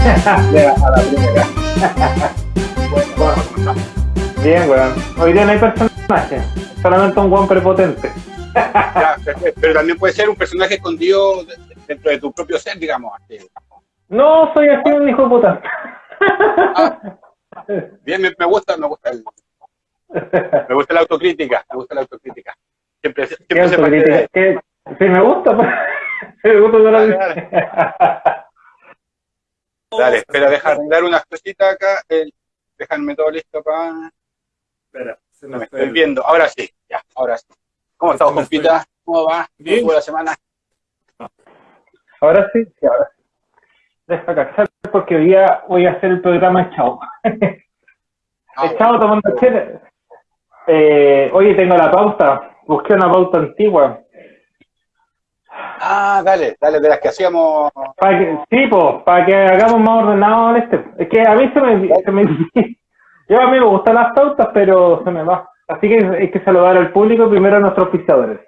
a la primera. Bien, weón. Hoy día no hay personaje, solamente un weón prepotente. Ya, pero también puede ser un personaje escondido de- dentro de tu propio ser, digamos. así. No, soy así un hijo de puta. Bien, me, me gusta, me gusta el- me gusta la autocrítica, me gusta la autocrítica. Siempre, ¿Qué siempre se parte autocrítica? de ¿Qué? Sí, me gusta. pues. Me gusta toda la Dale, Dale, espera, deja arreglar unas cositas acá. El, déjame todo listo para... Espera, se No me me estoy el- viendo. Ahora sí, ya, ahora sí. ¿Cómo fue. compita? ¿Cómo va? ¿Cómo Bien. estuvo la semana? Ahora sí, sí, ahora sí. Deja cachar porque hoy día voy a hacer el programa Chao. Ah, Chao tomando chela. Eh, oye, tengo la pauta. Busqué una pauta antigua. Ah, dale, dale, de las que hacíamos. Para que, sí, pues, para que hagamos más ordenado en este. Es que a mí se me, se me yo a mí me gustan las pautas, pero se me va. Así que hay que saludar al público, primero a nuestros pisadores.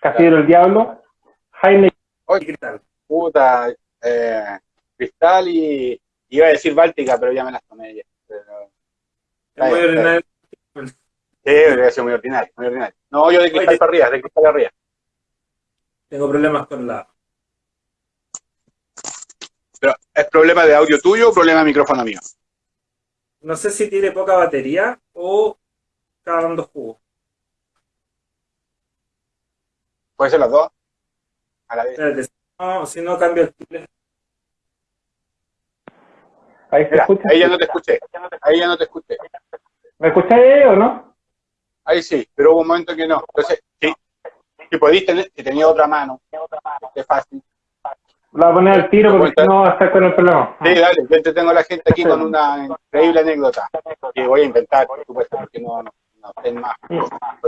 Casillero el Diablo, Jaime Oye, ¿Qué tal? puta, eh, Cristal y. Iba a decir Báltica, pero ya me las tomé ya. Pero, Es muy Está bien, ordinario. Sí, ser muy ordinario, muy ordinario. No, yo de Cristal Oye. para arriba, de Cristal para arriba. Tengo problemas con la. Pero, ¿es problema de audio tuyo o problema de micrófono mío? No sé si tiene poca batería o está dando jugo. ¿Puede ser las dos? A la vez. Espérate, si no, si no cambio el teléfono. Ahí se Mira, escucha. ahí ya no te escuché. Ahí ya no te escuché. ¿Me escucháis o no? Ahí sí, pero hubo un momento que no. Entonces, sí. Si podéis tener, si tenía otra mano, es fácil. La voy a poner al tiro porque si no va a estar con el problema. Sí, dale, yo entretengo a la gente aquí con una increíble anécdota que voy a inventar, por supuesto, porque no, no, más.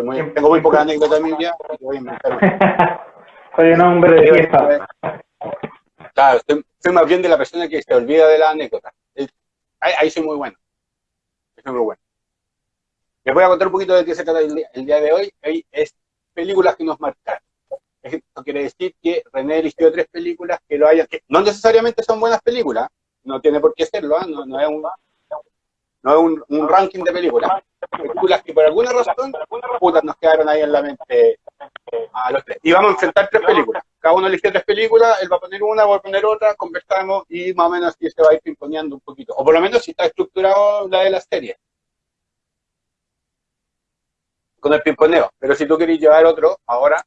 Muy- tengo muy poca anécdota en mi vida y voy a inventar. Soy un hombre de fiesta. Claro, soy, soy más bien de la persona que se olvida de la anécdota. Es- Ahí, ahí soy muy bueno. Soy muy bueno. Les voy a contar un poquito de qué se trata el día, el día de hoy. Es películas que nos marcaron. Esto quiere decir que René eligió tres películas que lo hayan, no necesariamente son buenas películas, no tiene por qué serlo, ¿ah? no, es, un, no es un, un ranking de películas. Películas que por alguna razón putas, nos quedaron ahí en la mente a los tres. Y vamos a enfrentar tres películas. Cada uno eligió tres películas, él va a poner una, voy a poner otra, conversamos y más o menos así se va a ir pimponeando un poquito. O por lo menos si está estructurado la de las series. Con el pimponeo. Pero si tú querés llevar otro, ahora,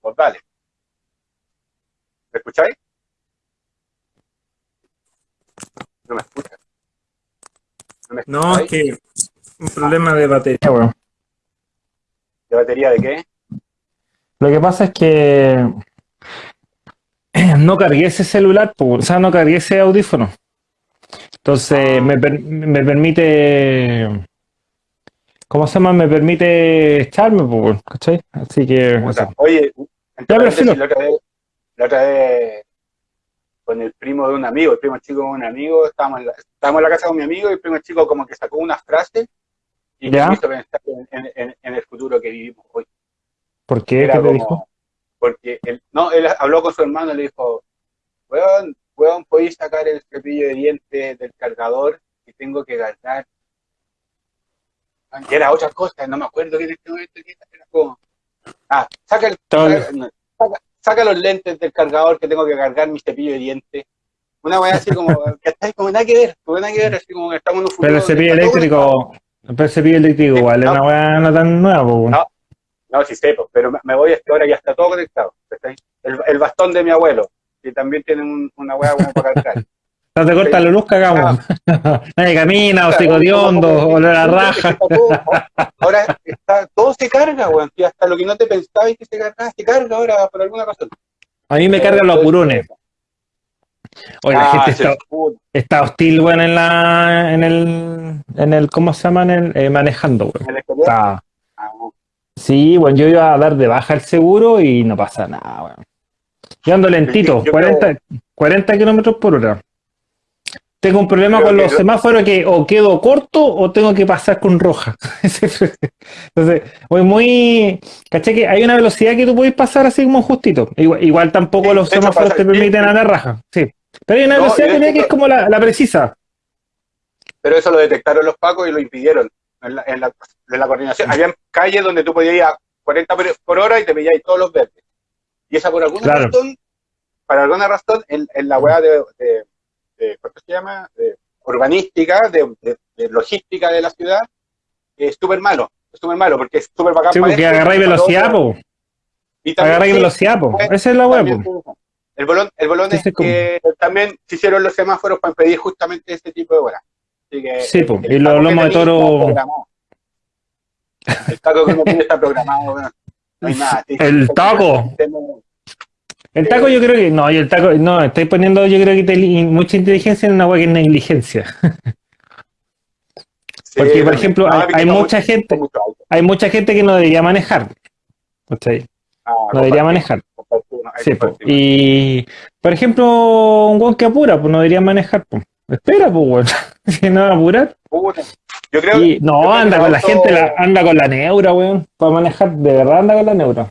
pues dale. ¿Me escucháis? No me escuchas. ¿No me No, es que un problema de batería, weón. ¿De batería de qué? Lo que pasa es que no cargué ese celular, o sea, no cargué ese audífono. Entonces me, per- me permite, ¿cómo se llama? Me permite echarme, po, ¿cachai? Así que, Puta, eso. Oye, entonces, la, otra vez, la otra vez con el primo de un amigo, el primo chico de un amigo, estábamos en la, estábamos en la casa con mi amigo y el primo chico como que sacó unas frases y Ya. me hizo pensar en, en- en- en el futuro que vivimos hoy. ¿por qué? Era ¿Qué te como- dijo? Porque él, no, él habló con su hermano y le dijo, weón, weón, podéis sacar el cepillo de dientes del cargador y tengo que cargar. Era otra cosa, no me acuerdo que en este momento era como, ah, saca, el- saca, saca- los lentes del cargador que tengo que cargar mi cepillo de dientes. Una weá así como, que está como nada que ver, como nada que ver, así como que estamos en un futuro. Pero el cepillo eléctrico, pero el cepillo eléctrico igual es una weá no tan nueva, po. No. No, sí sé, pero me- voy a esta hora y ya está todo conectado. El, el bastón de mi abuelo, que también tiene un- una hueá como para cargar. No te corta la luz, cagamos. Nadie camina, hocico de hondo, olor a raja. Ahora está, todo se carga, weón. y hasta lo que no te pensabas que se cargaba, se carga ahora por alguna razón. A mí me cargan los apurones. Oye, la Ah, gente sí, está, hostil, weón, en la, en el, en el, ¿cómo se llama? En el, eh, manejando, weón. Está- Ah. Sí, bueno, yo iba a dar de baja el seguro y no pasa nada, weón. Yo ando lentito, Yo 40, 40 kilómetros por hora. Tengo un problema Creo con los lo- semáforos que o quedo corto o tengo que pasar con roja. Entonces, voy muy. ¿Caché que hay una velocidad que tú puedes pasar así como justito? Igual, igual tampoco Sí, los semáforos te permiten sí. andar raja. Sí. Pero hay una No, velocidad que, es como la, la precisa. Pero eso lo detectaron los pacos y lo impidieron en la, en la, en la coordinación. Habían calles donde tú podías ir a 40 por, hora y te veías todos los verdes. Y esa por alguna Claro. razón, para alguna razón, en, en la de, de, de- ¿cuánto se llama? Urbanística, de, de- de logística de la ciudad, es súper malo. Es súper malo porque es súper bacán Sí, porque agarráis velocidad, po. Agarráis velocidad, po. Esa es la web. El bolón, el bolón es como- que también se hicieron los semáforos para impedir justamente ese tipo de horas. Así que, Sí, po, y que lomos de toro-. El taco que uno tiene está programado. No hay nada. El taco. El taco yo creo que. No, y el taco. No, estoy poniendo yo creo que mucha inteligencia en una web que es negligencia. Sí, Porque, por ejemplo, hay- mucha gente- mucho. Hay mucha gente que no debería manejar. Ah, No debería manejar. Sí, po. Y, por ejemplo, un guan que apura, pues no debería manejar. Pues. Espera, pues, weón. Si no va a apurar. Yo creo Y, yo no, anda con la gente, la- anda con la neura, weón. Para manejar, de verdad anda con la neura.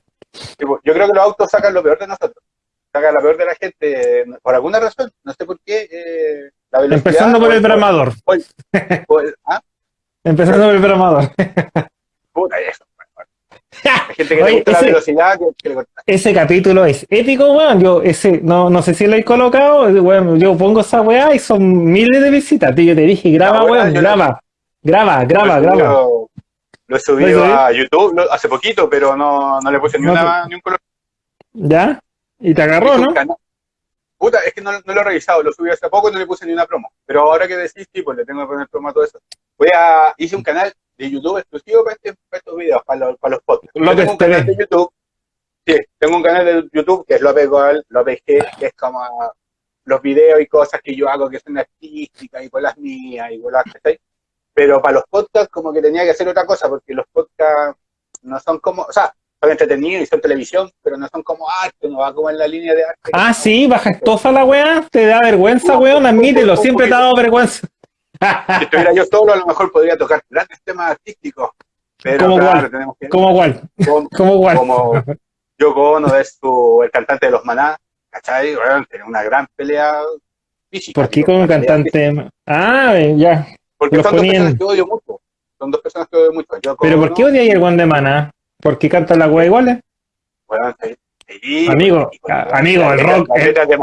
Yo creo que los autos sacan lo peor de nosotros. Sacan lo peor de la gente. Por alguna razón. No sé por qué. eh, la velocidad. Empezando por el bramador. el- ah, Empezando por el bramador. puta, eso. Hay gente que Oye, le gusta la ese- velocidad. Que, que. Ese capítulo es épico, weón. Yo, ese, no, no sé si lo he colocado, weón. Yo pongo esa weá y son miles de visitas. Tío, yo te dije, graba, La weón, la- graba. Graba, graba, lo graba. subido- Lo he ¿Lo subido has a YouTube lo- hace poquito, pero no, no le puse ni, No, una, ni un color. ¿Ya? Y te agarró, ¿no? canal- Puta, es que no, no lo he revisado, lo subí hace poco y no le puse ni una promo. Pero ahora que decís, sí, pues le tengo que poner promo a todo eso. Voy a, hice un canal de YouTube exclusivo para, este- para estos videos, para los, para los podcasts. López tengo un canal de YouTube, sí, tengo un canal de YouTube que es López Goal, López G, que es como los videos y cosas que yo hago que son artísticas y con las mías y con las ¿cachai? Pero para los podcasts como que tenía que hacer otra cosa, porque los podcasts no son como, o sea, son entretenidos y son televisión, pero no son como arte, no va como en la línea de arte. Ah, sí, baja estofa la weá. Te da vergüenza, weón. Admítelo, siempre te ha dado vergüenza. Si estuviera yo solo, a lo mejor podría tocar grandes temas artísticos. Pero ¿Cómo claro, cuál? tenemos que ¿Cómo cuál? como, ¿Cómo cuál? como Yoko Ono es su, el cantante de los Maná, ¿cachai? Bueno, tiene una gran pelea física. ¿Por qué con un física. cantante? Ah, ya. Porque los son dos ponían- personas que odio mucho. Son dos personas que odio mucho. Yoko ¿Pero por Ono, qué odias el guan de maná? ¿Porque canta la weá igual? bueno, sí, sí, Amigo, y amigo, el letra- rock.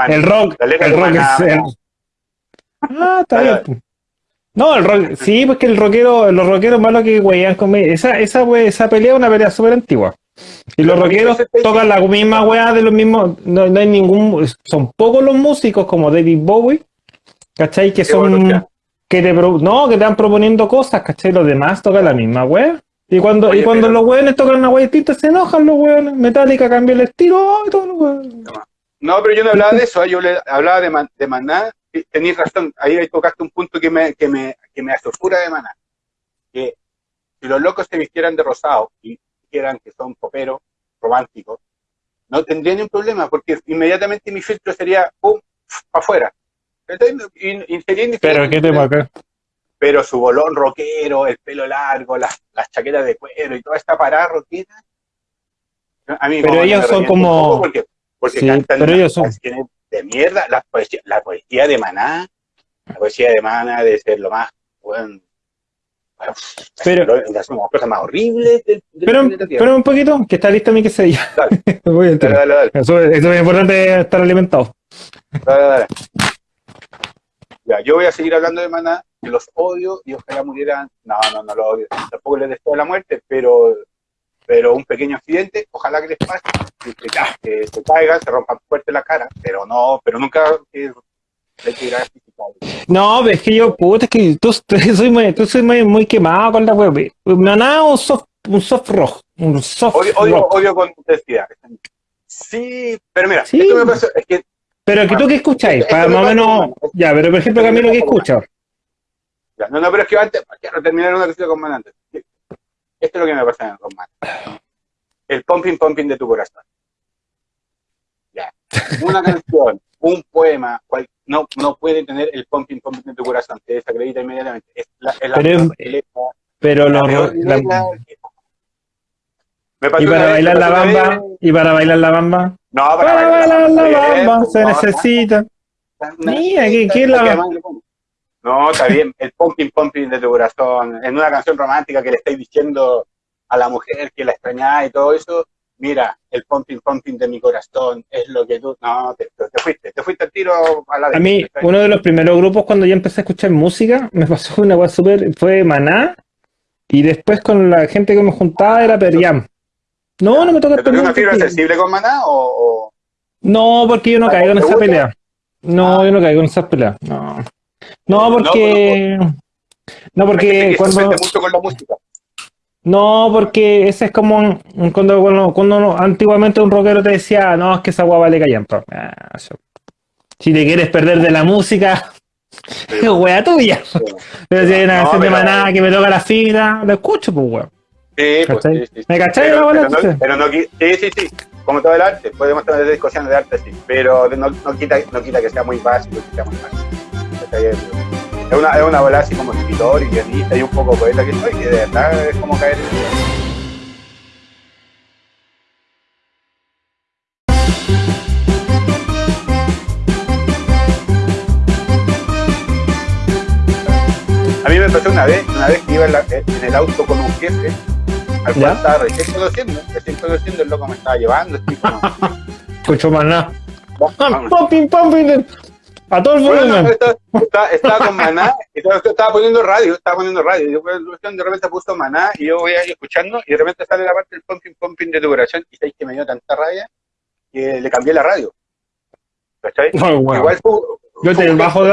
El rock, el rock es el... Ah, está bien. pues. No, el rock, sí, pues que el rockero, los rockeros malos que weían con esa, esa, we- esa pelea es una pelea súper antigua. Y los rockeros porque tocan la misma weá de los mismos, no, no hay ningún, son pocos los músicos como David Bowie, ¿cachai? Que bueno, son, que te, no, que te van proponiendo cosas, ¿cachai? Los demás tocan la misma weá. Y cuando, Oye, y cuando pero- los weones tocan una distinta, se enojan los weones. Metallica cambia el estilo, y todos los weones. No, pero yo no hablaba de eso, ¿eh? yo le hablaba de, Man- de Maná. y Tenéis razón, ahí tocaste un punto que me, que me, que me de Maná. Que si los locos se vistieran de rosado y dijeran que son poperos, románticos, no tendría ni un problema, porque inmediatamente mi filtro sería, pum, para afuera. Entonces, y, y sería indiferente. Pero, ¿qué tema acá? Pero su bolón rockero, el pelo largo, las, las chaquetas de cuero y toda esta parada rockera. A mí Pero ellos son como- Porque, porque Sí, cantan pero ellos son- de mierda. La poesía, la poesía de Maná, la poesía de Maná de ser lo más, bueno, bueno, Pero- las una cosa más horrible del, del Pero, un poquito, que está lista mi que se ya. Dale. Voy a entrar. Dale, dale, dale. Eso, eso es importante estar alimentado. Dale, dale. Ya, yo voy a seguir hablando de Maná, que los odio y ojalá murieran. No, no, no los odio. Tampoco les deseo la muerte, pero, pero un pequeño accidente, ojalá que les pase, que, se caigan, se rompan fuerte la cara, pero no, pero nunca física. No, es que yo, puta, es que tú, tú soy muy, tú soy muy, muy quemado con la web. Maná un soft, un soft rock. Un soft Odio, odio, rock. odio con intensidad. Sí, pero mira, Sí. esto me pasa, es que Pero que tú que escucháis, para más o menos. Ya, pero por ejemplo, Camilo, ¿qué escuchas? No, no, pero es que antes, quiero terminar una cosita con Man antes. Esto es lo que me pasa con Man. El pumping pumping de tu corazón. Ya. Una canción, un poema cual- no, no puede tener el pumping pumping de tu corazón, te desacredita inmediatamente. Es la, es la Pero es- Pero la que- y para bailar la bamba, y para bailar la bamba, No, para, para bailar la bamba pues, se necesita. Mira, ¿qué- qué es la- No, está bien, el pumping pumping de tu corazón, en una canción romántica que le estáis diciendo a la mujer que la extrañáis y todo eso, mira, el pumping pumping de mi corazón es lo que tú, no, te, te fuiste, te fuiste al tiro a la A mí, uno de los primeros grupos cuando yo empecé a escuchar música, me pasó una cosa súper, fue Maná, y después con la gente que me juntaba era Periam. No, no me toca ¿Te una fibra sensible con maná o, o- No, porque yo no caigo en ¿Te esa pelea. No, Ah. yo no caigo en esas peleas. No, no No, porque... No, hay gente porque cuando... ofende mucho con la música? No, porque ese es como cuando, cuando, cuando antiguamente un rockero te decía, no, es que esa guapa vale callampa. Ah. Si te quieres perder de la música, es wea tuya. Pero si hay una No, canción de maná que me toca la fibra, lo escucho, pues weón. Sí, pues, sí, sí. ¿Me cachai Pero, la bola, pero no, pero no sí, sí, sí, como todo el arte, podemos tener discusiones de arte, sí, pero no, no, quita, no quita que sea muy básico, que sea muy Es una, es una bola así como escritor y guionista y un poco poeta que soy, que de verdad es como caer en A mí me pasó una vez, una vez que iba en, la- en el auto con un jefe, al cual ¿Ya? estaba recién conociendo, recién conociendo, el loco me estaba llevando, así como, Escucho maná. vamos. Pumping, pumping. A todo el volumen. estaba, con Maná y estaba, estaba poniendo radio, estaba poniendo radio. Y después de repente puso Maná y yo voy ahí escuchando y de repente sale la parte del pumping pumping de tu corazón y sabéis que me dio tanta rabia que le cambié la radio. ¿Cachai? Igual fue, Yo te bajo de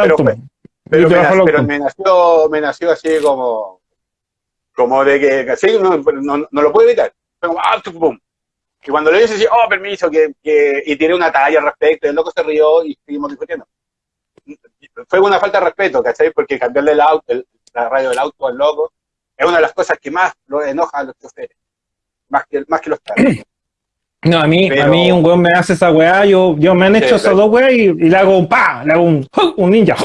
pero Yo pero, me, nació- pero me nació, me nació así como, como de que, así, no, no, no lo puedo evitar. Como, ah, pum. Y cuando le dije así, oh, permiso, que, que, y tiré una talla al respecto, y el loco se rió y seguimos discutiendo. Fue una falta de respeto, ¿cachai? Porque cambiarle el auto, el- la radio del auto al loco es una de las cosas que más lo enoja a los choferes. Más que, más que los carros. No, a mí, Pero- a mí un weón me hace esa weá, yo, yo me han hecho Sí, esas dos weas y, y le hago un pa, le hago un, un ninja.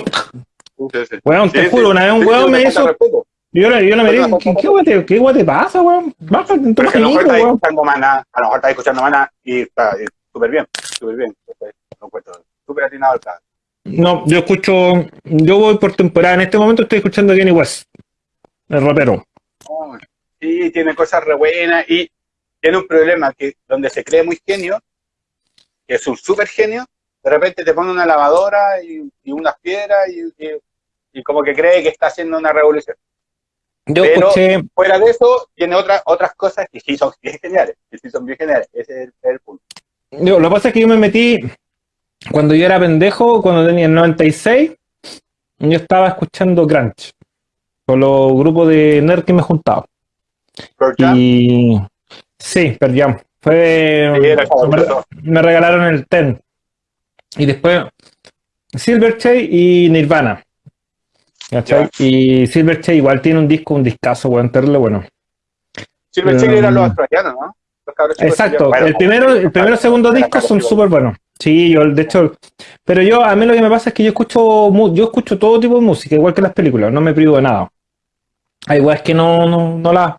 Weón, te Sí, juro, sí. una vez un Sí, weón sí, me hizo, respeto. yo, le- yo le ¿qué, qué te, qué te pasa, weón? Tu Pero que a lo mejor maquinito, está weón. escuchando maná, a lo mejor está escuchando maná y está súper bien, súper bien. Lo encuentro súper atinado al caso. No, yo escucho, yo voy por temporada, en este momento estoy escuchando a Kenny West, el rapero. Oh, Sí, tiene cosas re buenas y tiene un problema que donde se cree muy genio, que es un súper genio, de repente te pone una lavadora y, y unas piedras y, y- y como que cree que está haciendo una revolución. Yo Pero- escuché, Fuera de eso, tiene otras otras cosas que sí son bien geniales, que sí son bien geniales. Ese es el, el punto. yo, lo que pasa es que yo me metí, cuando yo era pendejo, cuando tenía el 96, yo estaba escuchando Crunch, con los grupos de nerd que me juntaba. Y sí, Jam. Fue, sí, era me, regalaron el Ten. Y después Silverchair y Nirvana. ¿Cachai? Y Silverchair igual tiene un disco, un discazo, weón, terrible bueno. Silver Chile eran los Um, australianos, ¿no? Los Exacto. Bueno, el primero, el primero y segundo disco son súper buenos. Sí, yo de hecho, pero yo a mí lo que me pasa es que yo escucho yo escucho todo tipo de música, igual que las películas, no me privo de nada. Hay es que no, no, no la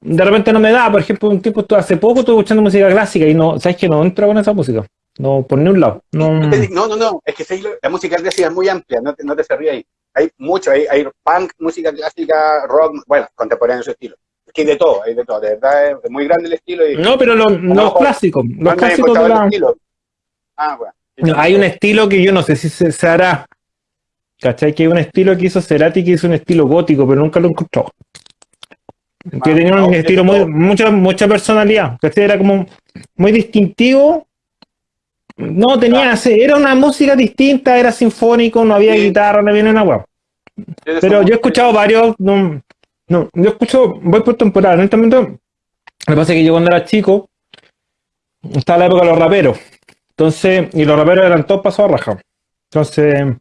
de repente no me da, por ejemplo, un tiempo hace poco estuve escuchando música clásica y no, sabes que no entro con esa música. No, por ni un lado. No, No, no, no, es que la música clásica es muy amplia, no te, no te se ríe ahí. Hay mucho, hay, hay punk, música clásica, rock, bueno, contemporáneo en su estilo. Es que hay de todo, hay de todo, de verdad es muy grande el estilo. Y, no pero los, clásicos, los ¿Cuándo has clásicos de la, estilo? Ah, bueno. No, hay un estilo que yo no sé si se, se hará. ¿Cachai? Que hay un estilo que hizo Cerati que hizo un estilo gótico, pero nunca lo encontró. Que Ah, tenía un no, estilo es muy, mucha, mucha personalidad. ¿Cachai? Era como muy distintivo. No, tenía, era una música distinta, era sinfónico, no había Sí. guitarra, no había nada. Tienes Pero yo he escuchado varios, no, no, yo escucho, voy por temporada, en este momento, lo que pasa es que yo cuando era chico, estaba la época de los raperos, entonces, y los raperos eran todos pasados a raja, entonces,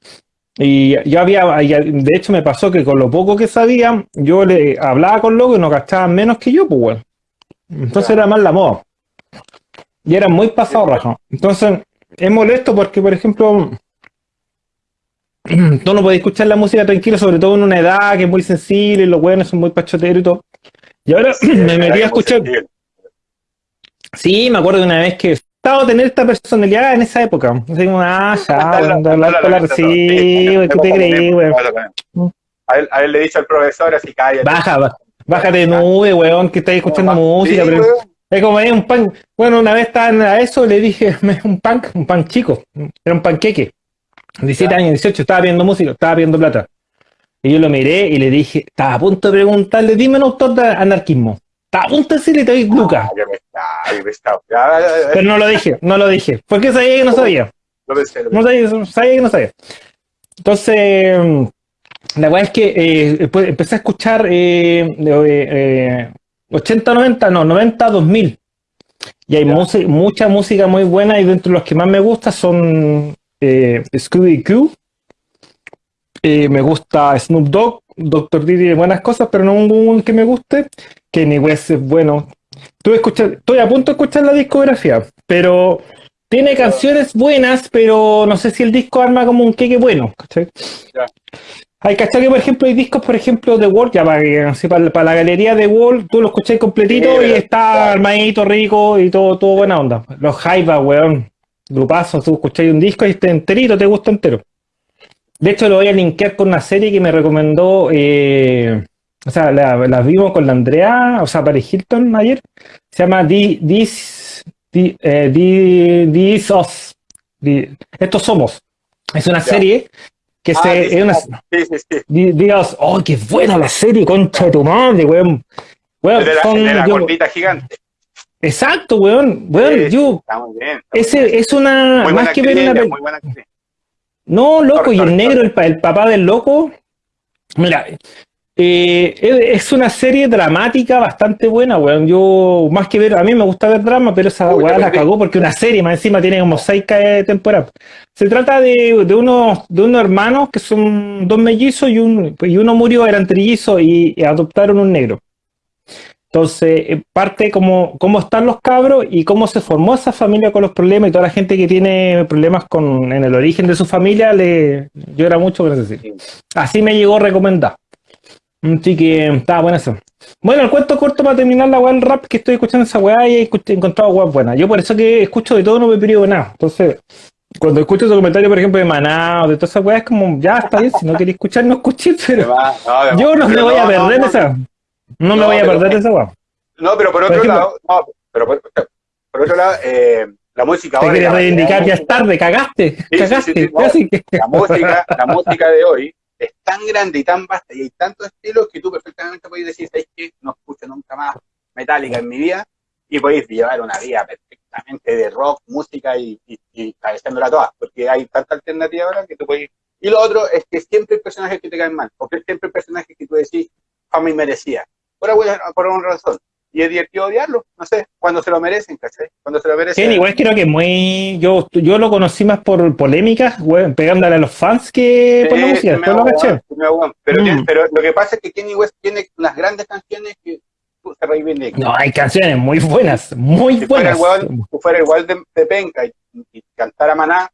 y yo había, de hecho me pasó que con lo poco que sabía, yo le hablaba con locos y no gastaban menos que yo, pues bueno, entonces era más la moda, y eran muy pasados raja, entonces, es molesto porque, por ejemplo, tú no podés escuchar la música tranquila, sobre todo en una edad que es muy sensible y los buenos son muy pachoteros y todo. Y ahora me metí a escuchar. Sí, me acuerdo de una vez que a tener esta personalidad en esa época. Así como, ah, ya, cuando hablar sí, ¿qué te creí, güey? A él, a él le dicho al profesor así, cállate. Baja, baja. Bájate de nube, weón, que estás escuchando música. Es como es un pan. Bueno, una vez estaban a eso, le dije, un pan, un pan chico. Era un panqueque. 17 Ya. años, 18, estaba viendo música, estaba viendo plata. Y yo lo miré y le dije, estaba a punto de preguntarle, dime un autor de anarquismo. Estaba a punto de decirle, te doy Lucas. Pero no lo dije, no lo dije. Porque sabía que no sabía. Lo pensé, lo No sabía, sabía que no sabía. Entonces, mm, la weá es que eh, después empecé a escuchar eh, de, eh, 80, 90, no, 90, 2000. Y hay música- mucha música muy buena y dentro de los que más me gusta son eh, Scooby-Q. Eh, me gusta Snoop Dogg. Dre tiene buenas cosas, pero no un que me guste. Kenny West es bueno. Estuve escuchando- estoy a punto de escuchar la discografía, pero tiene canciones buenas, pero no sé si el disco arma como un queque bueno. ¿cachai? Ya. Hay cachai que, por ejemplo, hay discos, por ejemplo, de Wall, ya para, que- para, para la galería de Wall, tú lo escuchás completito Sí, y está armadito, rico y todo, todo buena onda. Los Jaiba, weón, grupazos, tú escucháis un disco y este enterito, te gusta entero. De hecho, lo voy a linkear con una serie que me recomendó, eh, o sea, la, la vimos con la Andrea, o sea, Paris Hilton ayer. Se llama The- This, The- eh, Estos somos. Es una Ya. serie que Ah, se. sí, es una, sí, sí, Us. ¡Oh, qué buena la serie! Concha de tu madre, weón. Weón, de la, son- el de la yo- gordita gigante. exacto, weón. Weón, yo. Está muy bien. está es una. Muy más que ver una. muy buena. No, loco, y el negro, el papá del loco. Mira, eh, es una serie dramática bastante buena, weón. Yo, más que ver, a mí me gusta ver drama, pero esa weá la cagó porque una serie más encima tiene como seis ca- temporadas. Se trata de, de unos, de unos hermanos que son dos mellizos y, un, y uno murió, eran trillizos y, y adoptaron un negro. Entonces, eh, parte como cómo están los cabros y cómo se formó esa familia con los problemas y toda la gente que tiene problemas con, en el origen de su familia le llora mucho serie. Así me llegó recomendar. Así que estaba bueno eso. Bueno, el cuento corto para terminar la weá del rap que estoy escuchando esa weá y he encontrado weá buenas. Yo por eso que escucho de todo, no me pido nada. Entonces, cuando escucho ese comentario, por ejemplo, de Maná o de todas esas weas, es como, ya está bien, si no queréis escuchar, no escuché, pero no, yo no me voy a perder esa. No me voy a perder de esa weá. No, pero por otro ejemplo- lado, no, pero por, por otro lado, eh, la música Te ahora. la variedad reivindicar, ya es tarde, cagaste, sí, cagaste. sí, no. Que- La música, la música de hoy tan grande y tan vasta y hay tantos estilos que tú perfectamente podéis decir, ¿sabes qué? No escucho nunca más Metallica en mi vida y podéis llevar una vida perfectamente de rock, música y, y, y cabeceándola todas, porque hay tanta alternativa ahora que tú podéis... Y lo otro es que siempre hay personajes que te caen mal, porque siempre hay personajes que tú decís, fama inmerecida, por alguna, por alguna razón. Y es divertido odiarlo, no sé, cuando se lo merecen, ¿cachai? Cuando se lo merecen. Kenny, igual creo que muy. Yo, yo lo conocí más por polémicas, weón, pegándole a los fans que por la Sí, música. sí, Después lo caché. sí, hago weón. Pero, Mm. pero lo que pasa es que Kenny West tiene unas grandes canciones que se reivindican. No, hay canciones muy buenas, muy si fuera buenas. igual, si fuera igual de, de penca y, y cantara Maná,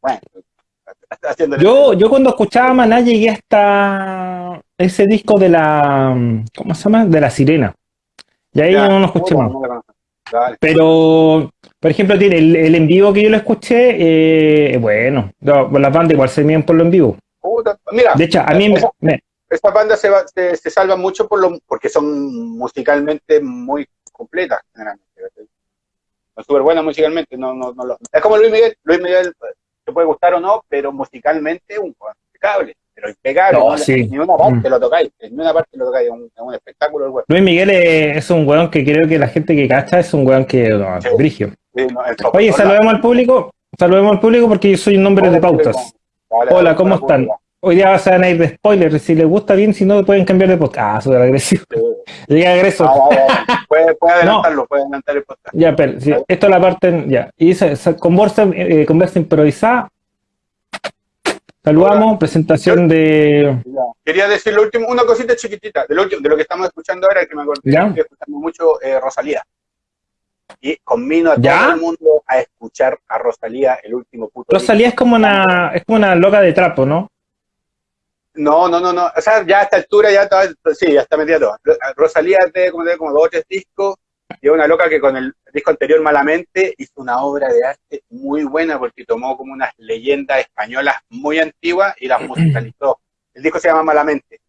bueno, Yo, yo cuando escuchaba Maná llegué hasta ese disco de la. ¿Cómo se llama? De la sirena. Y ahí Ya, no lo escuché más. Pero, por ejemplo, tiene el, el en vivo que yo lo escuché, eh, bueno, no, las bandas igual se miden por lo en vivo. Puta, Mira, De hecho, a mí me, me- estas bandas se, va- se, se salvan mucho por lo, porque son musicalmente muy completas, generalmente. Son súper buenas musicalmente. No, no, no lo- es como Luis Miguel. Luis Miguel eh, te puede gustar o no, pero musicalmente un impecable. Pero impecable. No, no, sí. Ni una parte Mm. lo tocáis. Ni una parte lo tocáis. Es un, es un espectáculo el weón. Luis Miguel es, un weón que creo que la gente que cacha es un weón que no, Sí. brigio. Sí, no, el top. Oye, Hola. saludemos al público, saludemos al público porque yo soy un nombre de Hola, pautas. Hola, Hola, ¿cómo están? Hoy día se van a ir de spoiler, si les gusta bien, si no pueden cambiar de podcast. Ah, súper agresivo. Llega agreso. Ah, ah. Puede, puede adelantarlo, puede adelantar el podcast. Ya, pero esto es la parte, ya. Y esa, esa conversa, eh, conversa improvisada. Saludamos, Hola. presentación de. Quería decir lo último, una cosita chiquitita, de lo, último- de lo que estamos escuchando ahora, que me acordé, Ya. estoy escuchando mucho eh, Rosalía. y conmino a ¿Ya? todo el mundo a escuchar a Rosalía, el último puto. Rosalía es como una, es como una loca de trapo, ¿no? No, no, no, no. O sea, ya a esta altura ya está, sí, ya está metida todo. Rosalía tiene como, tiene como dos o tres discos y es una loca que con el disco anterior Malamente hizo una obra de arte muy buena porque tomó como unas leyendas españolas muy antiguas y las musicalizó. El disco se llama Malamente.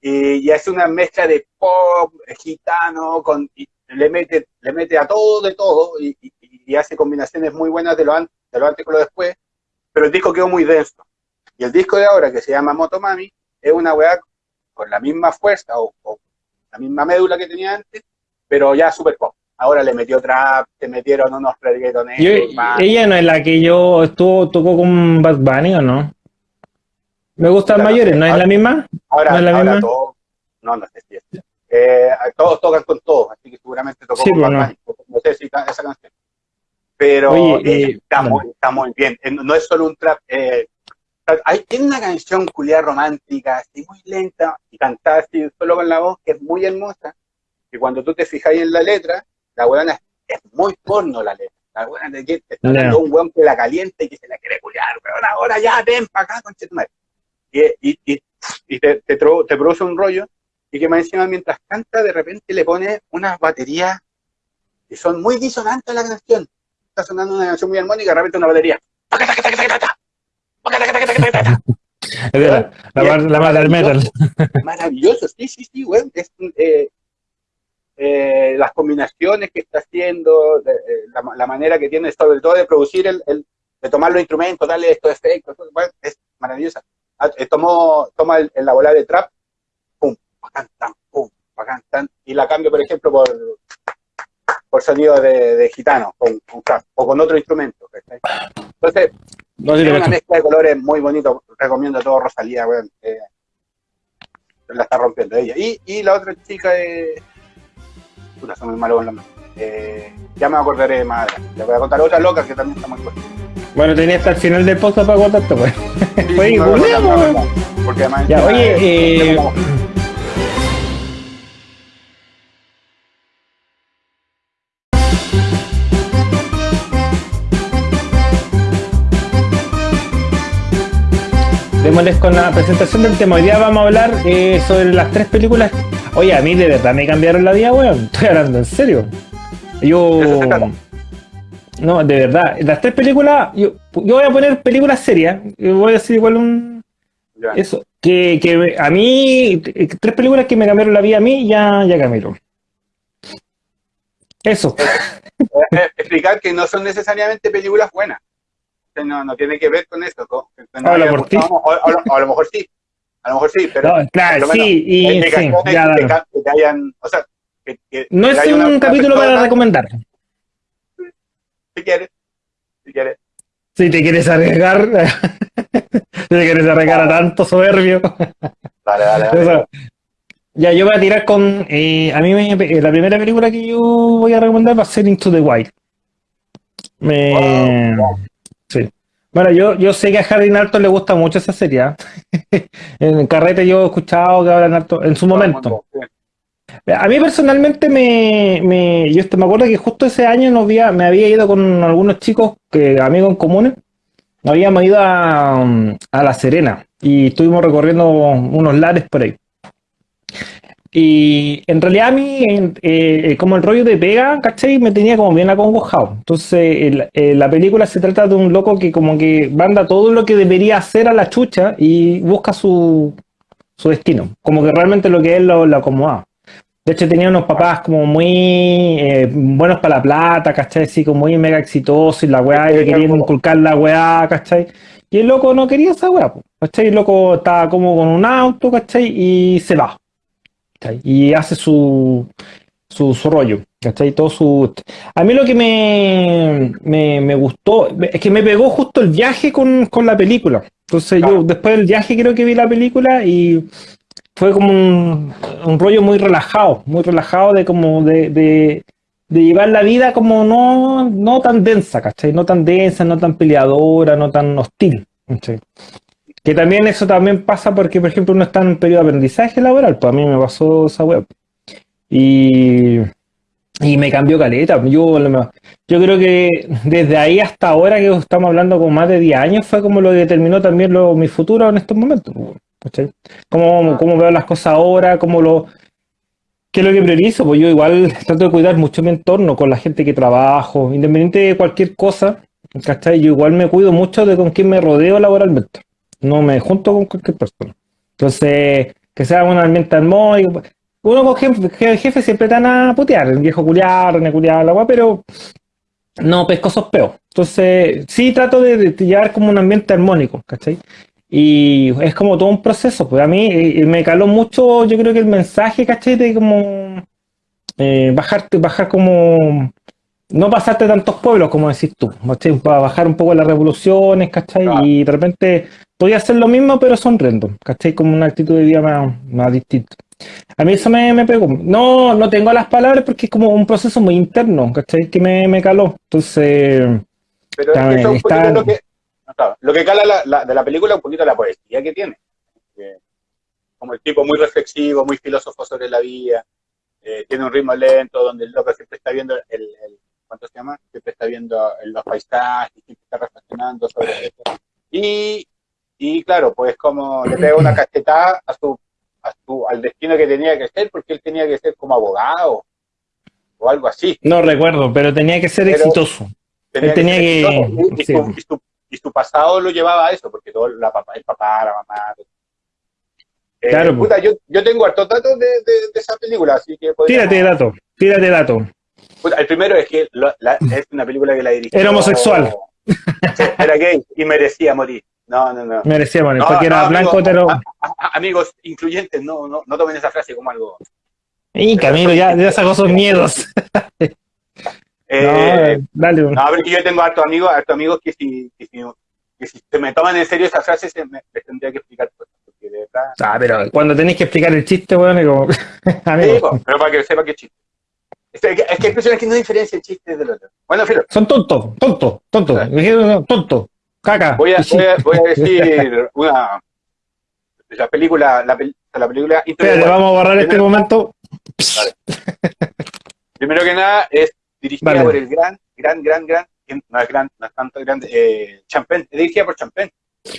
Y, y hace una mezcla de pop, gitano, con, y le mete, le mete a todo de todo y, y- y hace combinaciones muy buenas de lo, an- de lo antes con lo después, pero el disco quedó muy denso. Y el disco de ahora, que se llama Motomami, es una weá con la misma fuerza o, o la misma médula que tenía antes, pero ya super pop. Ahora le metió trap, te metieron unos reggaetoneros, ella no es la que yo estuvo, tocó con Bad Bunny o no? Me gustan Claro, mayores, ¿no es la misma? Ahora, ¿No es la ahora misma? todos, no, no sé si es. Eh, todos tocan con todos, así que seguramente tocó Sí, con. Bad Bunny, no sé si esa canción. Pero Oye, eh, eh, está, bueno. muy, está muy bien, Eh, no es solo un trap. Eh, hay, tiene una canción culiada romántica, así muy lenta, y cantada así solo con la voz, que es muy hermosa, que cuando tú te fijas en la letra, la weona es, es muy porno la letra. La weona te, te está dando un weón que la calienta y que se la quiere culiar, weón, ahora ya, ven para acá, conchetumare. Y, y, y, y te, te, te produce un rollo, y que más encima mientras canta, de repente le pone unas baterías que son muy disonantes a la canción. Está sonando una canción muy armónica, de repente una batería. Es de la, la, Y la del metal. Maravilloso, sí, sí, sí, güey. Es, eh, eh, las combinaciones que está haciendo, de- eh, la, la manera que tiene, sobre todo de producir, el, el- de tomar los instrumentos, darle estos efectos, güey, es maravillosa. Ah, eh, tomó, toma el, la bola de trap, pum, bacán, tan, pum, bacán, tan, y la cambio, por ejemplo, por, por sonido de, de gitano, con, con trap, o con otro instrumento. ¿cachai? Entonces, No es una mezcla de colores muy bonito. Recomiendo a todo Rosalía, weón. eh, la está rompiendo ella. Y, y la otra chica es. Puta, son muy malos con los nombres. Eh, ya me acordaré más adelante. Le voy a contar otra loca que también está muy buena. Bueno, tenía hasta el final del podcast para contarte, pues. Sí, Oye, sí, no, no, Porque además. Ya, oye, eh, Démosles con la presentación del tema. Hoy día vamos a hablar eh, sobre las tres películas. Oye, a mí de verdad me cambiaron la vida, weón. Estoy hablando en serio. Yo. No, de verdad. Las tres películas. Yo, yo voy a poner películas serias. Yo voy a decir igual un. ya. Eso. Que, que a mí. eh, Tres películas que me cambiaron la vida a mí, ya, ya cambiaron. Eso. Eh, explicar que no son necesariamente películas buenas. No, no tiene que ver con eso. no a lo mejor sí. A lo mejor sí, pero. No, claro, sí, y sí, ya, que, que hayan. O sea, No es una- un una capítulo para recomendar. Si quieres. Si quieres. Si te quieres arriesgar, si te quieres arriesgar a tanto soberbio. Dale, dale, O sea, ya, yo voy a tirar con. eh, a mí me- eh, la primera película que yo voy a recomendar va a ser Into the Wild. Me- Wow, Sí. Bueno, yo, yo sé que a Harry Narton le gusta mucho esa serie. ¿ah? en carrete yo he escuchado que hablan harto en su momento. A mí personalmente me, me yo me acuerdo que justo ese año nos había, me había ido con algunos chicos, que, amigos en comunes, habíamos ido a, a La Serena y estuvimos recorriendo unos lares por ahí. Y en realidad a mí, en- eh, como el rollo de pega, ¿cachai? Me tenía como bien acongojado. Entonces, el- eh, la película se trata de un loco que como que manda todo lo que debería hacer a la chucha y busca su, su destino. Como que realmente lo que él lo, lo acomodaba. De hecho, tenía unos papás como muy eh, buenos para la plata, ¿cachai? Así como muy mega exitosos y la weá, y le querían inculcar la weá, ¿cachai? Y el loco no quería esa weá, ¿cachai? El loco estaba como con un auto, ¿cachai? Y se va. ¿Cachai? Y hace su, su, su rollo, ¿cachai? Todo su... A mí lo que me, me, me gustó es que me pegó justo el viaje con, con la película. Entonces yo Claro. después del viaje creo que vi la película y fue como un, un rollo muy relajado, muy relajado de como de, de, de llevar la vida como no, no tan densa, ¿cachai? No tan densa, no tan peleadora, no tan hostil, ¿cachai? Que también eso también pasa porque, por ejemplo, uno está en un periodo de aprendizaje laboral, pues a mí me pasó esa web. Y, Y me cambió caleta. Yo, yo creo que desde ahí hasta ahora, que estamos hablando con más de 10 años, fue como lo que determinó también lo, mi futuro en estos momentos. ¿cachai? Cómo, cómo veo las cosas ahora, cómo lo, ¿Qué es lo que priorizo? Pues yo igual trato de cuidar mucho mi entorno con la gente que trabajo, independiente de cualquier cosa, ¿cachai? Yo igual me cuido mucho de con quién me rodeo laboralmente. No me junto con cualquier persona. Entonces, que sea un ambiente armónico. Uno con jefe, jefe siempre están a putear, el viejo culiar, ne culiar, la agua, pero no pesco esos peos. Entonces, sí trato de, de, como un ambiente armónico, ¿cachai? Y es como todo un proceso, pues a mí eh, me caló mucho, yo creo que el mensaje, ¿cachai? De como eh, bajar como, no pasarte tantos pueblos, como decís tú, ¿cachai? Para bajar un poco las revoluciones, ¿cachai? Y de repente podía hacer lo mismo, pero sonriendo, ¿cachai? Como una actitud de vida más, más distinta. A mí eso me, me, pegó. No, no tengo las palabras porque es como un proceso muy interno, ¿cachai? Que me, me caló. Entonces... Pero es que está... lo que, Claro, lo que cala la, la, de la película es un poquito la poesía que tiene. Eh, como el tipo muy reflexivo, muy filósofo sobre la vida, eh, tiene un ritmo lento, donde el loco siempre está viendo el, el ¿cuánto se llama? Siempre está viendo los paisajes, siempre está reflexionando sobre eso. Y, y claro, pues como le pega una cachetada a su, a su, al destino que tenía que ser, porque él tenía que ser como abogado o algo así. No recuerdo, pero tenía que ser pero exitoso. Tenía él tenía que, que, que, y, su, y su pasado lo llevaba a eso, porque todo la papá, el papá, la mamá. Eh, claro, puta, yo, yo tengo hartos datos de, de, de, esa película, así que. Tírate datos, tírate datos. Puta, el primero es que lo, la, es una película que la dirigió. Era homosexual. Era gay y merecía morir. No, no, no. Merecía morir, no, porque no, era blanco, pero. Amigos incluyentes, no, no, no tomen esa frase como algo. Y Camilo, ya, ya sacó sus miedos. Eh, no, dale. No, pero yo tengo hartos amigos, hartos amigos que si, que si, que si se me toman en serio esa frase, se me, les tendría que explicar cosas. Porque de verdad... Ah, pero cuando tenéis que explicar el chiste, bueno, como... Sí, pero para que sepa qué chiste. Es que, es que hay personas que no diferencian el chiste del otro. Bueno, Filo. Son tontos, tontos, tontos. Tonto, caca. Voy a, voy a, voy a decir una... La película... La, la película... Espérate, vamos a borrar este momento. Vale. Primero que nada, es dirigida vale. por el gran, gran, gran, gran, no es gran, no es tanto grande, eh, Champagne, dirigida por Champagne.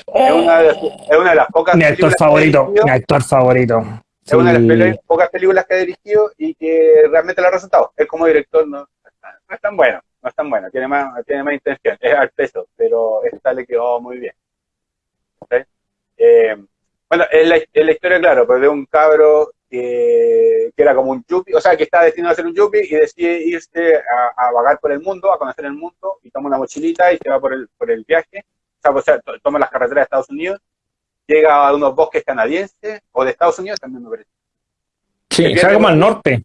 Oh. Es, una de, es una de las pocas mi actor favorito, mi actor favorito. Es sí. una de las pocas películas que ha dirigido y que realmente le ha resultado. Él como director no, no es tan bueno, no es tan bueno, tiene más, tiene más intención, es al peso, pero esta le quedó muy bien. ¿Sí? Eh, bueno, es la, es la, historia, claro, pues de un cabro que, que, era como un yuppie, o sea, que está destinado a ser un yuppie y decide irse a, a, vagar por el mundo, a conocer el mundo, y toma una mochilita y se va por el, por el viaje, o sea, pues, toma las carreteras de Estados Unidos, llega a unos bosques canadienses, o de Estados Unidos también me parece. Sí, se va como al norte.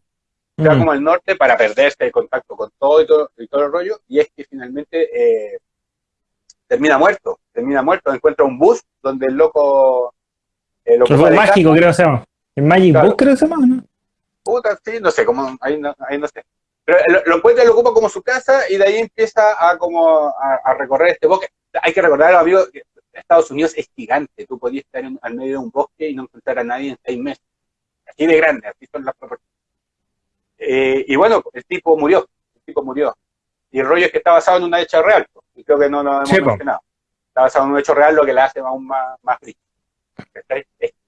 Se va mm. como al norte para perderse el contacto con todo y todo, y todo el rollo, y es que finalmente eh, termina muerto, termina muerto, encuentra un bus donde el loco... Eh, lo fue mágico, casa, creo que se llama. ¿En Magic claro. Book creo que se llama, no? Puta, sí, no sé, como, ahí no, ahí no sé. Pero lo, lo, encuentra y lo ocupa como su casa y de ahí empieza a como a, a recorrer este bosque. Hay que recordar, amigos, que Estados Unidos es gigante. Tú podías estar en, al medio de un bosque y no encontrar a nadie en seis meses. Así de grande, así son las proporciones. Eh, y bueno, el tipo murió, el tipo murió. Y el rollo es que está basado en una hecha real, y creo que no lo hemos sí, mencionado. Está basado en un hecho real, lo que le hace aún más, más.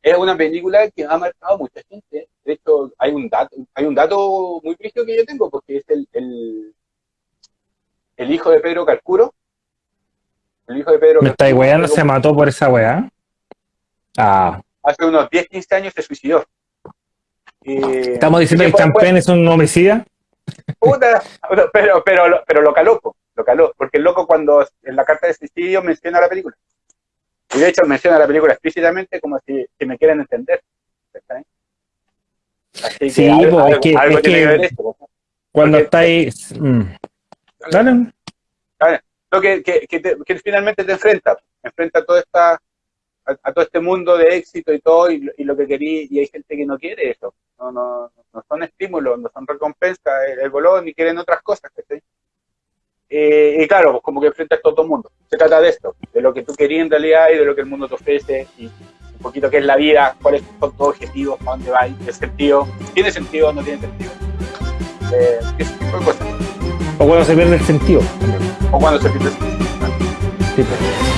Es una película que ha marcado a mucha gente. De hecho, hay un dato, hay un dato muy triste que yo tengo, porque es el, el, el hijo de Pedro Calcuro. El hijo de Pedro ¿Me está no se mató por esa weá? Ah. Hace unos 10, 15 años se suicidó. Eh, ¿Estamos diciendo que Champagne es un homicida? Puta, pero, pero, pero lo caló, lo caló, porque el loco cuando en la carta de suicidio menciona la película. Y de hecho menciona la película explícitamente como si, si me quieren entender. Así que sí, algo, algo, es que, algo es tiene que, esto. Cuando estáis... Mm. Dale. Dale. Lo que, que, que, te, que, finalmente te enfrenta, enfrenta a toda esta a, a, todo este mundo de éxito y todo, y, y lo que quería, y hay gente que no quiere eso, no, no, no son estímulos, no son recompensas, el, el bolón, ni quieren otras cosas, ¿sí? Eh, y claro, pues como que enfrentas todo el mundo. Se trata de esto, de lo que tú querías en realidad y de lo que el mundo te ofrece y un poquito qué es la vida, cuáles son tus objetivos, para dónde vas, el sentido, ¿tiene sentido o no tiene sentido? eh, ese tipo de cosas. O cuando se pierde el sentido. O cuando se pierde el sentido. Sí, pues.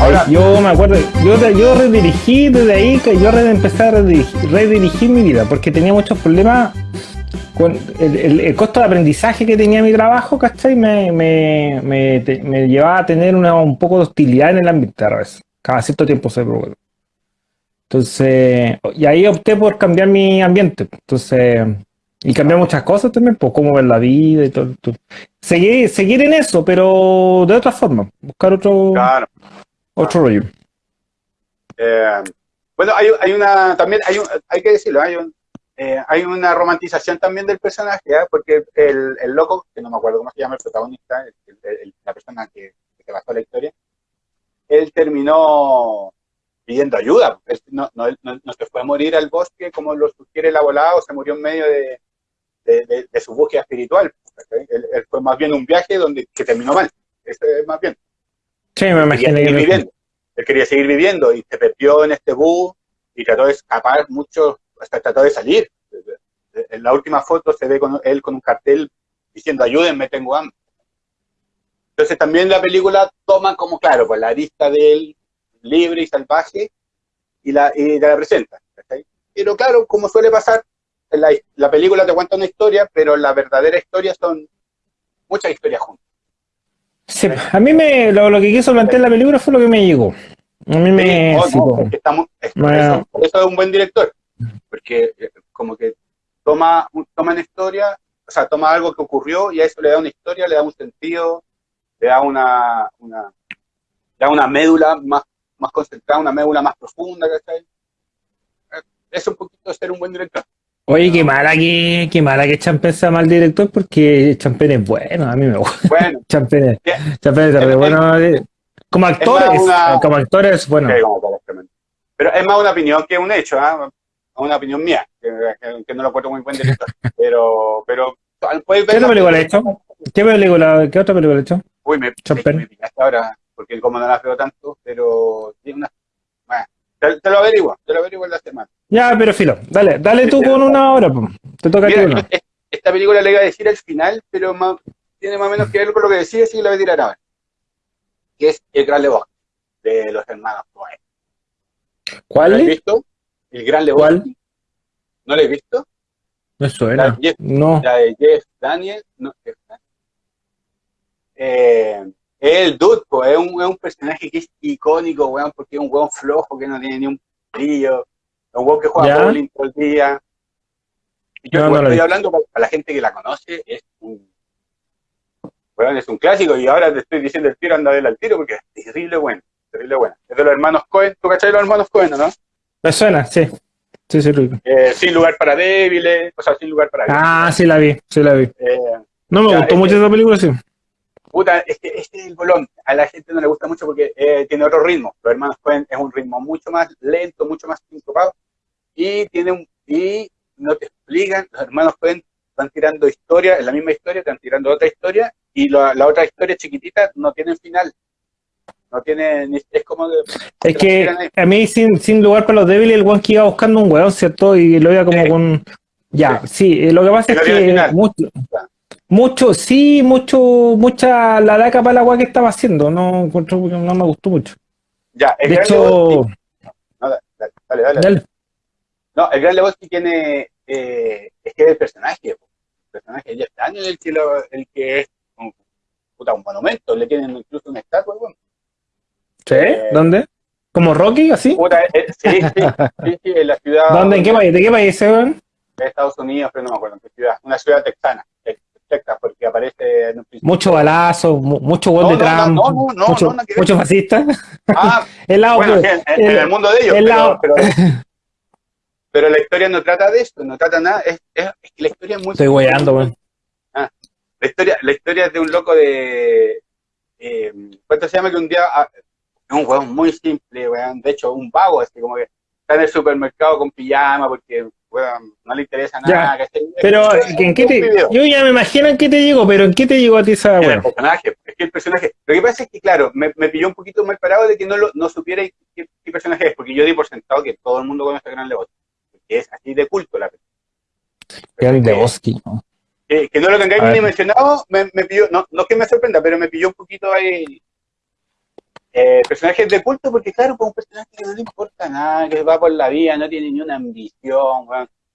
Ahora, Yo me acuerdo, yo, yo redirigí desde ahí, que yo empecé a redirigir, redirigir mi vida, porque tenía muchos problemas con el, el- el costo de aprendizaje que tenía mi trabajo, ¿cachai? Me, me, me, te- me llevaba a tener una, un poco de hostilidad en el ambiente a veces. Cada cierto tiempo se provoca. Entonces, y ahí opté por cambiar mi ambiente. Entonces, y cambiar muchas cosas también, pues cómo ver la vida y todo. todo. Seguir, seguir en eso, pero de otra forma. Buscar otro, claro. otro rollo. Eh, bueno, hay, hay una, también hay, un- hay que decirlo, hay, un, eh, hay una romantización también del personaje, ¿ah? porque el, el loco, que no me acuerdo cómo se llama el protagonista, el- el- la persona que, que basó la historia, él terminó pidiendo ayuda. Él no, no, él no- no se fue a morir al bosque como lo sugiere la volada, o se murió en medio de, de, de- de su búsqueda espiritual. ¿cachai? Él, él fue más bien un viaje donde que terminó mal. Eso es más bien Sí, me quería imaginé seguir que viviendo. Él quería seguir viviendo y se perdió en este bus y trató de escapar mucho, hasta trató de salir. En la última foto se ve con él con un cartel diciendo ayúdenme, tengo hambre. Entonces también la película toma como, claro, pues la arista de él libre y salvaje y la, y la presenta. Pero claro, como suele pasar, la, la película te cuenta una historia, pero la verdadera historia son muchas historias juntas. Sí, a mí me, lo, lo que quiso plantear la película fue lo que me llegó. A mí me... Sí, no, estamos, es- Bueno. eso es un buen director, porque eh, como que toma, toma una historia, o sea, toma algo que ocurrió y a eso le da una historia, le da un sentido, le da una, una, le da una médula más, más concentrada, una médula más profunda, ¿cachai? Eh, Es un poquito ser un buen director. Oye, qué mala que, qué mala que Champen sea mal director porque Champen es bueno, a mí me gusta. Bueno, Champen es, ¿Qué? Champen es Es- bueno. eh, Como actores, una- como actores, bueno. como para este pero es más una opinión que un hecho, ¿ah? Una opinión mía, que, no lo encuentro muy buen director, pero, pero puedes ver ¿Qué otra la película ha hecho? ¿Qué película, qué otra película ha hecho? Uy, me, Chopin. me pillaste ahora, porque como no las veo tanto, pero tiene una... Bueno, te, te lo averiguo, te lo averiguo en la semana. Ya, pero filo, dale, dale tú con una hora, po. te toca Mira, una. es- esta película le iba a decir al final, pero más- tiene más o menos que ver con lo que decía, así que la voy a tirar ahora. Que es El Gran Lebowski, de los hermanos Coen. ¿Lo has ¿Cuál? visto? El Gran Lebowski. ¿No lo has visto? Me suena. La, Jeff- No. la de Jeff Daniel. No, Jeff Daniel. Eh, el Dude, po, es, un, es un personaje que es icónico, weón, porque es un weón flojo que no tiene ni un brillo. Es un weón que juega bowling todo el día. Y yo No, no estoy he hablando para, la gente que la conoce, es un, weón, es un clásico y ahora te estoy diciendo el tiro, anda a verla al tiro porque es terrible bueno, terrible bueno. Es de los hermanos Cohen, ¿tú cachai los hermanos Cohen, no? Me suena, sí. Sí, sí. Eh, sin lugar para débiles, o sea, sin lugar para Ah, sí la vi, sí la vi. Eh, No me Ya, gustó mucho que- esa película, sí. Puta, es que este es el bolón. A la gente no le gusta mucho porque eh, tiene otro ritmo. Los hermanos Cohen es un ritmo mucho más lento, mucho más sincopado. Y tiene un, y no te explican, los hermanos Cohen están tirando historia, en la misma historia, están tirando otra historia, y la, la otra historia chiquitita no tiene final. No tiene, ni- es como de, Es que a mí, sin, sin lugar para los débiles, el que iba buscando un weón, ¿cierto? Y lo iba como Sí. con. Ya, sí, eh, lo que pasa es que mucho, mucho, sí, mucho, mucha la daca para la weá que estaba haciendo. No, no me gustó mucho. ya, el De gran hecho, Lebowski- no, dale, dale, dale, dale. dale. No, el Gran Lebowski tiene, eh, es que es el personaje, el personaje de Jeff Daniel, el que, lo- el que es un, puta, un monumento, le tienen incluso una estatua, weón. ¿Sí? Eh, ¿Dónde? ¿Como Rocky, así? Puta, eh, sí, sí, sí, sí, en la ciudad ¿Dónde? ¿En qué país? ¿De qué país weón? de Estados Unidos, pero no me acuerdo en qué ciudad, una ciudad texana, Tex- Texas, porque aparece en un. Mucho balazo, mu- mucho gol No, de no, Trump, no, no, no, mucho, no, mucho fascista. Ah, El lado, bueno, en, en el- el mundo de ellos, el pero, lado- pero, pero la historia no trata de esto, no trata nada, es, es, es que la historia es muy... Estoy weyando, weón. La historia, la historia es de un loco de. Eh, ¿Cuánto se llama? Que un día. Es un weón muy simple, weón. De hecho, un vago, así como que está en el supermercado con pijama porque weón, no le interesa Ya, nada. Pero, ¿en qué te, yo ya me imagino en qué te digo, pero ¿en qué te llegó a ti esa El weá? personaje, es que el personaje. Lo que pasa es que, claro, me, me pilló un poquito mal parado de que no, lo, no supiera qué, qué personaje es, porque yo di por sentado que todo el mundo conoce a Gran Lebowski, que es así de culto la película. El Bosque, ¿no? Que, que no lo tengáis ni mencionado, me, me pilló, no, no es que me sorprenda, pero me pilló un poquito ahí. Eh, personajes de culto, porque claro, pues un personaje que no le importa nada, que va por la vida, no tiene ni una ambición,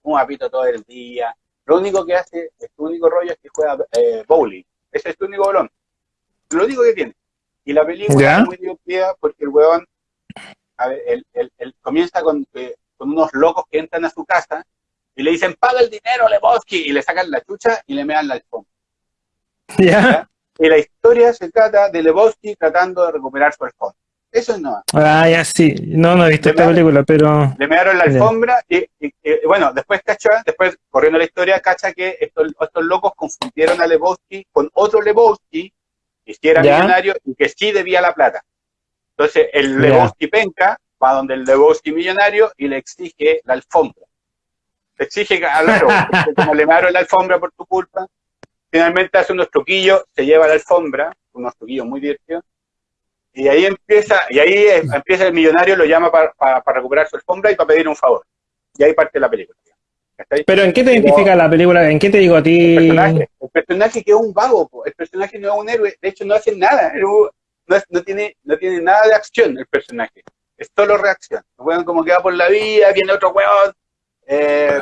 un apito todo el día. Lo único que hace, su único rollo es que juega eh, bowling. Ese es su único bolón. Lo único que tiene. Y la película ¿Ya? es muy divertida porque el weón, a ver, él, él- él comienza con, eh, con unos locos que entran a su casa y le dicen, paga el dinero, Lebowski, y le sacan la chucha y le mean la alfombra. ¿Ya? Y la historia se trata de Lebowski tratando de recuperar su alfombra. Eso es no. Ah, ya sí. No, no he visto esta película, pero. Le mearon la alfombra y, y- y, bueno, después cacha, después corriendo la historia, cacha que estos, estos locos confundieron a Lebowski con otro Lebowski que sí era Ya. millonario y que sí debía la plata. Entonces el. Lebowski penca va donde el Lebowski millonario y le exige la alfombra. Le exige, claro, como le mearon la alfombra por tu culpa, finalmente hace unos truquillos, se lleva la alfombra, unos truquillos muy divertidos, y ahí empieza, y ahí empieza el millonario, lo llama para, para- para recuperar su alfombra y para pedir un favor. Y ahí parte la película. Pero ¿en qué te identifica la película? ¿En qué te digo a El ti? personaje, el personaje que es un vago, po. el personaje no es un héroe, de hecho no hace nada, no, es- no tiene, no tiene nada de acción el personaje, es solo reacción. El weón como que va por la vida, viene otro weón, eh,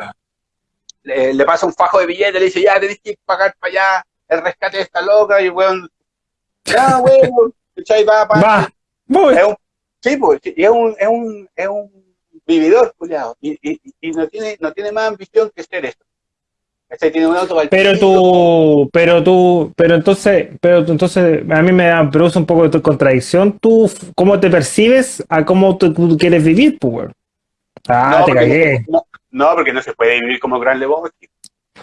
le, le pasa un fajo de billetes, le dice, ya tenés que pagar para allá el rescate de esta loca, y el weón, ya weón, va, Va, voy. es un, sí, pues, y es un, es un, es un vividor, culiado, y, y, y no tiene, no tiene más ambición que ser esto. ¿Cachai? Tiene un auto Pero tú, pero tú, pero entonces, pero tú- entonces a mí me da- produce un poco de contradicción. Tú, cómo te percibes a cómo tú, tú quieres vivir, pues. Ah, No, te cagué. No, no, porque no se puede vivir como Gran Lebowski.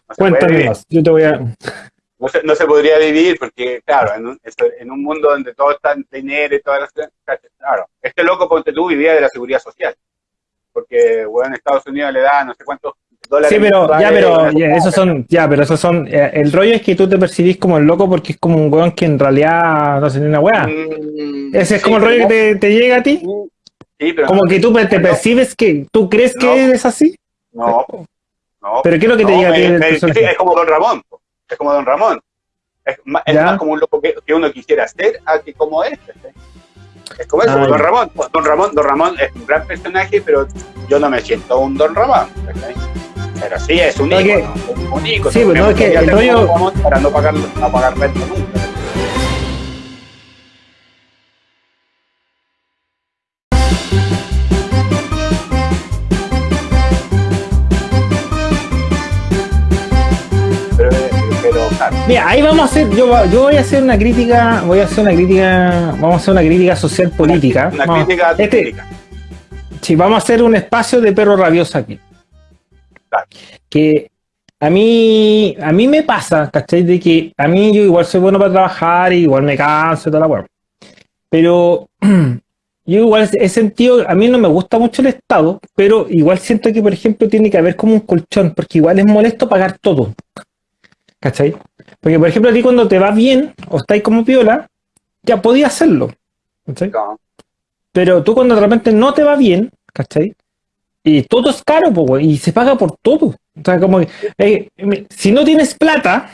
No Cuéntame más. Yo te voy a. No, se, no se podría vivir porque, claro, en un, en un mundo donde todo está en dinero y todas las claro, este loco, ponte tú, vivía de la seguridad social. Porque, bueno, en Estados Unidos le da no sé cuántos dólares. Sí, pero ya, pero ya, esos son, ya, pero esos son. eh, el rollo es que tú te percibís como el loco porque es como un weón que en realidad no hace ni una weá. Mm, Ese es sí, como el rollo que te, te llega a ti. Sí, pero Como que tú te percibes que tú crees que eres así. No, no. Pero ¿qué es lo que te no, llega me- me- es como Don Ramón. Es como Don Ramón. Es más, es más como un loco que, que uno quisiera ser a que como es. ¿cachai? Es como Ah, Don. Ramón. Don Ramón. Don Ramón es un gran personaje, pero yo no me siento un Don Ramón. Pero sí, es un ícono. Un, un ícono. Sí, pues, no, es que el rollo- Para no pagar, no pagar renta nunca. Claro. Mira, ahí vamos a hacer, yo, yo voy a hacer una crítica, voy a hacer una crítica, vamos a hacer una crítica social política. Una Vamos- crítica este- sí, vamos a hacer un espacio de perro rabioso aquí. Claro. Que a mí, a mí me pasa, ¿cachai? De que a mí yo igual soy bueno para trabajar, igual me canso y toda la weá. Pero yo igual he sentido, a mí no me gusta mucho el Estado, pero igual siento que, por ejemplo, tiene que haber como un colchón, porque igual es molesto pagar todo. ¿Cachai? Porque, por ejemplo, a ti cuando te va bien o estáis como piola, ya podías hacerlo. ¿Cachai? No. Pero tú cuando de repente no te va bien, ¿cachai? Y todo es caro, po, y se paga por todo. O sea, como que, eh, si no tienes plata,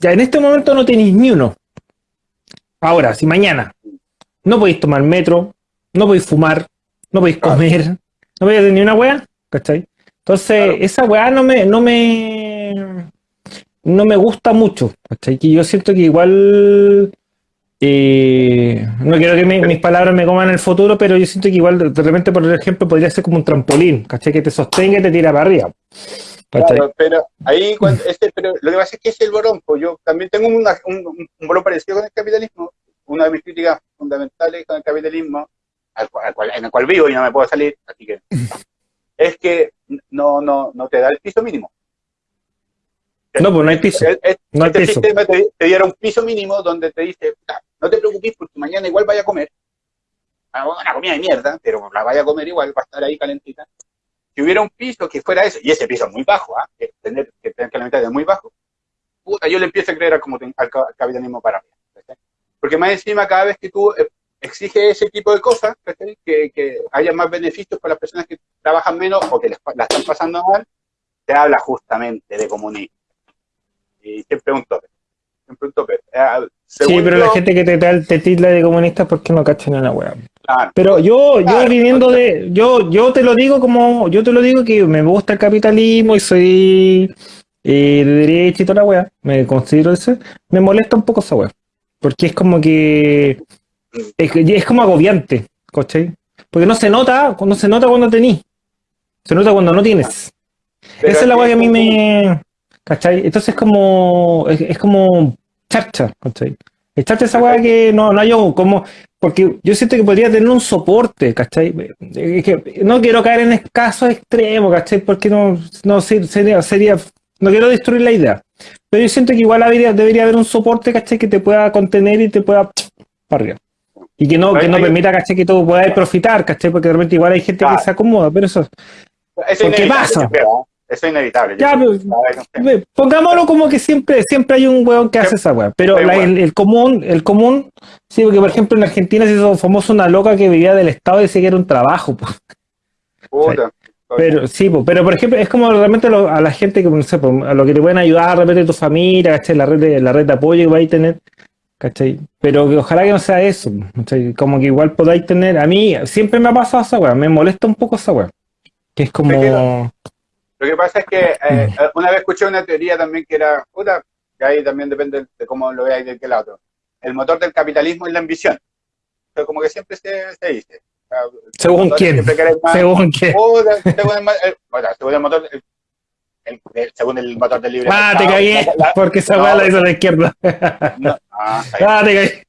ya en este momento no tenéis ni uno. Ahora, si mañana no podéis tomar metro, no podéis fumar, no podéis Claro. comer, no podéis hacer ni una weá, ¿cachai? Entonces, Claro. esa weá no me, no me, no me gusta mucho, ¿cachai? Que yo siento que igual, eh, no quiero que mi- mis palabras me coman en el futuro, pero yo siento que igual de, repente, por ejemplo, podría ser como un trampolín, ¿cachai? Que te sostenga y te tira para arriba. Claro, pero ahí cuando, este, pero lo que pasa es que es el bolón, pues yo también tengo un, un, parecido con el capitalismo. Una de mis críticas fundamentales con el capitalismo, al cual- en el cual vivo y no me puedo salir, así que es que no, no, no te da el piso mínimo. No, pues no hay piso. El- No hay este piso. sistema te, te diera un piso mínimo donde te dice, "Puta, no te preocupes porque mañana igual vaya a comer. Ah, Una comida de mierda, pero la vaya a comer igual, va a estar ahí calentita. si hubiera un piso que fuera eso, y ese piso es muy bajo, ¿ah? que tener que tener que la mitad es muy bajo, puta, yo le empiezo a creer al, como, al ca- al capitalismo para mí. ¿cachai? Porque más encima, cada vez que tú eh, exiges ese tipo de cosas, que, que haya más beneficios para las personas que trabajan menos o que les, la están pasando mal, te habla justamente de comunismo. Y siempre un tope. Siempre un tope. Eh, Sí, pero la gente que te, te, te tilda de comunista, ¿por qué no cachan en la weá? claro, Pero yo, yo Claro. viniendo de, yo, yo te lo digo como, yo te lo digo que me gusta el capitalismo y soy eh, de derecha y toda la weá, me considero ese, me molesta un poco esa weá, porque es como que, es, es como agobiante, ¿cachai? Porque no se nota, no se nota cuando tenís, se nota cuando no tienes. pero Esa es la weá que a mí me, ¿cachai? Entonces es como, es, es como charcha, ¿cachai? Es charcha esa weá que no, no hay como, porque yo siento que podría tener un soporte, ¿cachai? Es que no quiero caer en casos extremos, ¿cachai? Porque no, no se- sería, sería, no quiero destruir la idea. Pero yo siento que igual debería, debería haber un soporte, ¿cachai? Que te pueda contener y te pueda para arriba. Y que no, que no permita, ¿cachai? Que tú puedas profitar, ¿cachai? Porque de repente igual hay gente que se acomoda, pero eso, Eso es ¿Por qué inevitable, pasa? Eso es inevitable. Ya, pero-. Ve, Pongámoslo como que siempre, siempre hay un weón que hace esa weá. Pero la- el, el común, el común, sí, porque por ejemplo en Argentina se hizo famoso una loca que vivía del Estado y decía que era un trabajo, pues. Puta. Pero sí, pues, pero por ejemplo, es como realmente lo- a la gente que no sé, pues, a lo que te pueden ayudar, de repente tu familia, ¿cachai? La red de, la red de apoyo que vais a tener, ¿cachai? Pero que ojalá que no sea eso, ¿cachai? Como que igual podáis tener, a mí siempre me ha pasado esa weá, me molesta un poco esa weá. Que es como. Lo que pasa es que eh, una vez escuché una teoría también que era, puta, que ahí también depende de cómo lo veáis de qué lado. El motor del capitalismo es la ambición. Pero como que siempre se, se dice. ¿Según quién? más. Según. Puta, según el, el- bueno, según el motor, el- el- el- según el motor del libre Ah, te cagué, la- la- porque esa no, la hizo la izquierda. No, ah, Ah, te cagué.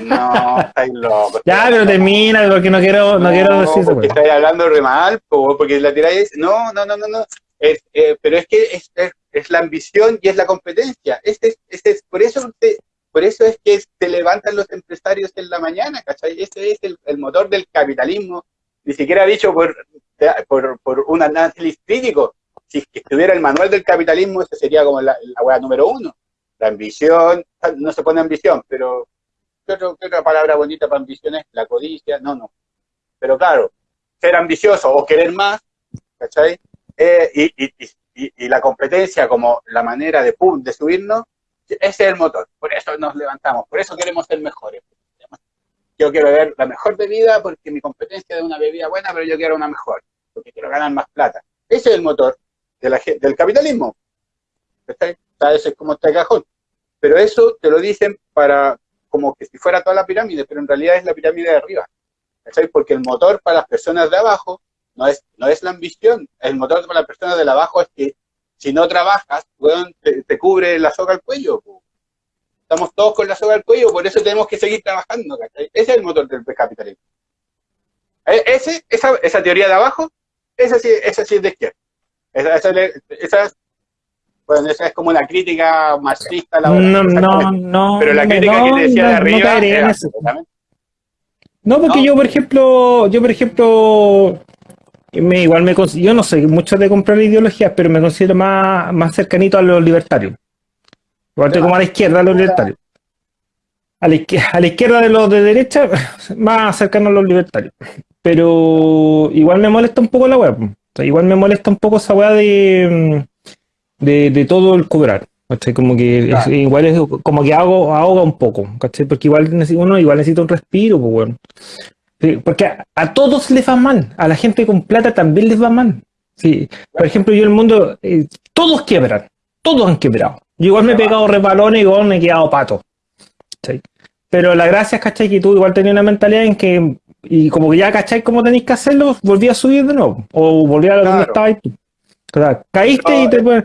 no, estáis locos. Ya, pero termina, porque no quiero, no, quiero decir eso, porque estáis hablando re mal, po, porque la tiráis. No, no, no, no, no. Es, eh, pero es que es, es, es la ambición y es la competencia. Este es, este es, por, eso por eso es que se levantan los empresarios en la mañana, ¿cachai? Ese es el, el motor del capitalismo. Ni siquiera dicho por, por, por un análisis crítico. Si estuviera el manual del capitalismo, ese sería como la, la hueá número uno. La ambición, no se pone ambición, pero ¿qué, otro- qué otra palabra bonita para ambición es? La codicia, no, no. Pero claro, ser ambicioso o querer más, ¿cachai? Eh, y, y, y, y la competencia como la manera de, pum, de subirnos, ese es el motor. Por eso nos levantamos, por eso queremos ser mejores. Yo quiero ver la mejor bebida porque mi competencia es una bebida buena, pero yo quiero una mejor, porque quiero ganar más plata. Ese es el motor de la, del capitalismo. Sea, ese es como este cajón. Pero eso te lo dicen para como que si fuera toda la pirámide, pero en realidad es la pirámide de arriba. ¿Cachai? Porque el motor para las personas de abajo no es, no es la ambición. El motor para las personas de abajo es que si no trabajas, weón, te, te cubre la soga al cuello. po. Estamos todos con la soga al cuello, por eso tenemos que seguir trabajando. ¿cachai? Ese es el motor del capitalismo. E- Ese, esa, esa teoría de abajo, esa sí, esa sí es de izquierda. Esa, esa, esa es- bueno, esa es como una crítica marxista. la No, no, no. Pero la no, crítica que no, te decía no, de no arriba era absolutamente- No, porque No. yo, por ejemplo, yo, por ejemplo, me, igual me yo no soy mucho de comprar ideologías, pero me considero más, más cercanito a los libertarios. Igual como a la izquierda a los libertarios. A la, izquier- a la izquierda de los de derecha, más cercano a los libertarios. Pero igual me molesta un poco la weá. po. O sea, igual me molesta un poco esa weá de, mm, de, de todo el cobrar. ¿cachai? Como que es- igual es como que hago, ahoga un poco, ¿cachai? Porque igual uno igual necesita un respiro, pues bueno. Sí, porque a, a todos les va mal, a la gente con plata también les va mal. Sí. Por ejemplo, yo en el mundo, eh, todos quiebran, todos han quebrado. Yo igual me he pegado resbalones y igual me he quedado pato. ¿cachai? Pero la gracia es, ¿cachai? Que tú igual tenías una mentalidad en que, y como que ya, ¿cachai? Cómo tenéis que hacerlo, volví a subir de nuevo. O volví a donde Claro. estabas tú. O sea, caíste No, y te puedes-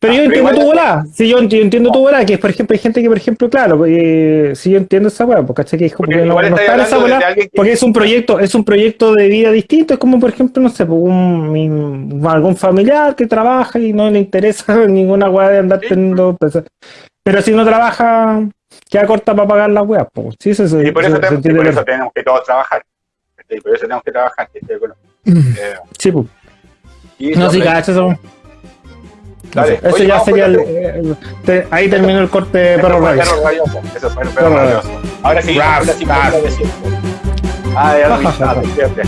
Pero Ah, yo entiendo tu volada. Sí, yo, yo entiendo tu volada, que por ejemplo hay gente que, por ejemplo, claro, eh, sí yo entiendo esa weá, porque ¿cachai? Que es como Porque que no, no está en esa volada, que- porque es un proyecto, es un proyecto de vida distinto, es como por ejemplo, no sé, pues, un, algún familiar que trabaja y no le interesa ninguna weá de andar Sí. teniendo empresa. Pero si no trabaja, queda corta para pagar las weas, pues. Sí, eso, Y por eso, se tenemos, y por eso tenemos que todos trabajar. ¿cachai? Por eso tenemos que trabajar. Bueno, Mm. eh, Sí, pues. Y No, sí, cacho, eso. Dale. Eso Oye, ya sería el, la- el- te- ahí terminó el corte de perro rabioso. Eso fue el perro rabioso. Ahora sí, de siempre. Ah, ya lo vi, ah, de siempre.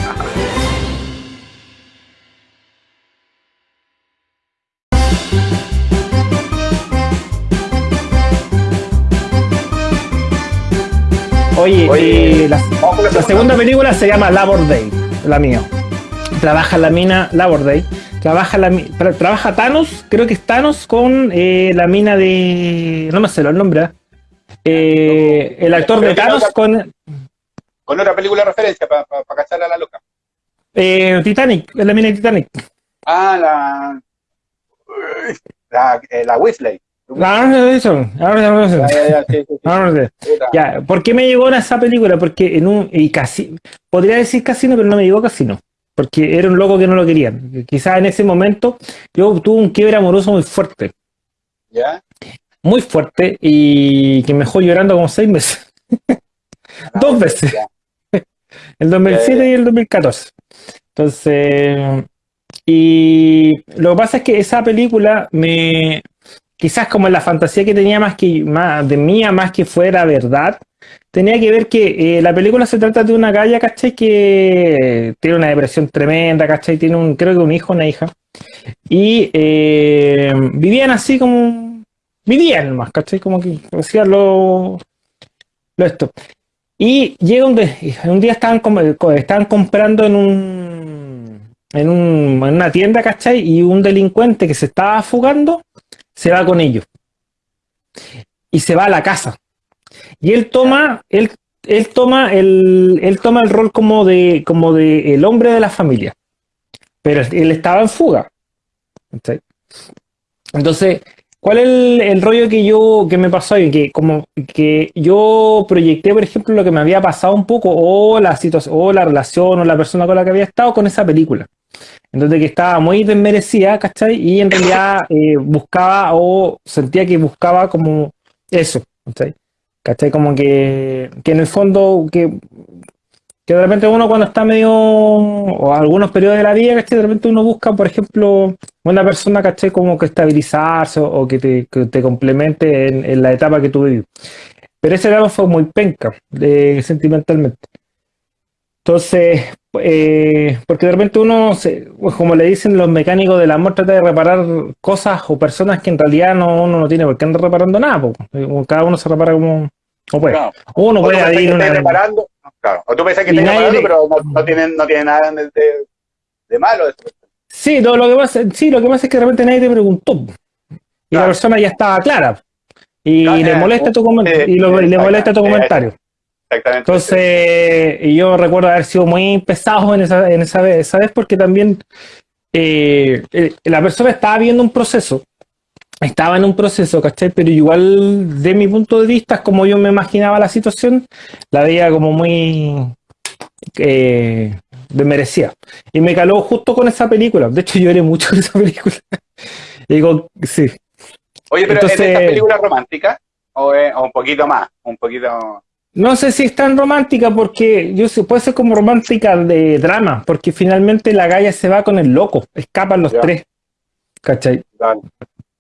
Oye, Oye, la, la segunda película se llama Labor Day, la mía. Trabaja la mina Labor Day. Trabaja, la, tra- trabaja Thanos, creo que es Thanos con eh, la mina de. No me sé el nombre. ¿eh? El actor de Thanos con Con otra película de referencia para cachar a la loca. eh, Titanic, es la mina de Titanic. Ah, la. La, eh, la Weasley. Ah. Ya, ¿por qué me llegó a esa película? Porque en un. Y casi. Podría decir casino, pero no me llegó casino. Porque era un loco que no lo querían. Quizás en ese momento yo tuve un quiebre amoroso muy fuerte. ¿Ya? Muy fuerte. Y que me dejó llorando como seis meses. Dos veces. El 2007 Ya, y el 2014. Entonces. Y lo que pasa es que esa película me. Quizás como la fantasía que tenía más que más de mía, más que fuera verdad, tenía que ver que eh, la película se trata de una galla, ¿cachai? Que tiene una depresión tremenda, ¿cachai? Tiene un, creo que un hijo, una hija. Y eh, vivían así como. Vivían más. Como que hacían lo, lo esto. Y llega un, un día estaban, estaban comprando en un, en un en una tienda, ¿cachai? Y un delincuente que se estaba fugando se va con ellos. Y se va a la casa. Y él toma, él, él toma el, él toma el rol como de, como de el hombre de la familia. Pero él estaba en fuga. ¿cachai? Entonces, ¿cuál es el, el rollo que yo, que me pasó ahí? Que como que yo proyecté, por ejemplo, lo que me había pasado un poco, o la situación, o la relación, o la persona con la que había estado con esa película. Entonces que estaba muy desmerecida, ¿cachai? Y en realidad eh, buscaba o sentía que buscaba como eso, ¿cachai? ¿Cachai? Como que, que en el fondo, que, que de repente uno cuando está medio, o algunos periodos de la vida, ¿cachai? De repente uno busca, por ejemplo, una persona, ¿cachai? Como que estabilizarse o, que, te, que te complemente en, en la etapa que tú vives. Pero esa etapa fue muy penca, eh, sentimentalmente. Entonces, eh, porque de repente uno, se- pues como le dicen los mecánicos del amor, trata de reparar cosas o personas que en realidad no, uno no tiene por qué andar reparando nada. po. Eh, Cada uno se repara como, puede. Claro. Uno puede una... reparando, claro. O tú pensás que Y nadie reparando, le- pero no, no tiene, no tiene nada de, de- de malo. Sí, no, lo que pasa, sí, lo que pasa es que de repente nadie te preguntó. Y la persona ya estaba clara. Y Claro, le eh, molesta tu eh, y lo- eh, le molesta tu eh, comentario. Exactamente. Entonces, y yo recuerdo haber sido muy pesado en esa, en esa vez, esa vez porque también eh, eh, la persona estaba viendo un proceso, estaba en un proceso, ¿cachai? Pero igual, de mi punto de vista, como yo me imaginaba la situación, la veía como muy eh, desmerecida. Y me caló justo con esa película. De hecho, lloré mucho con esa película. Y digo, sí. Oye, pero ¿es de entonces- estas películas románticas? O, o un poquito más? Un poquito. No sé si es tan romántica porque yo sé, puede ser como romántica de drama, porque finalmente la galla se va con el loco, escapan los Ya. tres. ¿Cachai? Claro.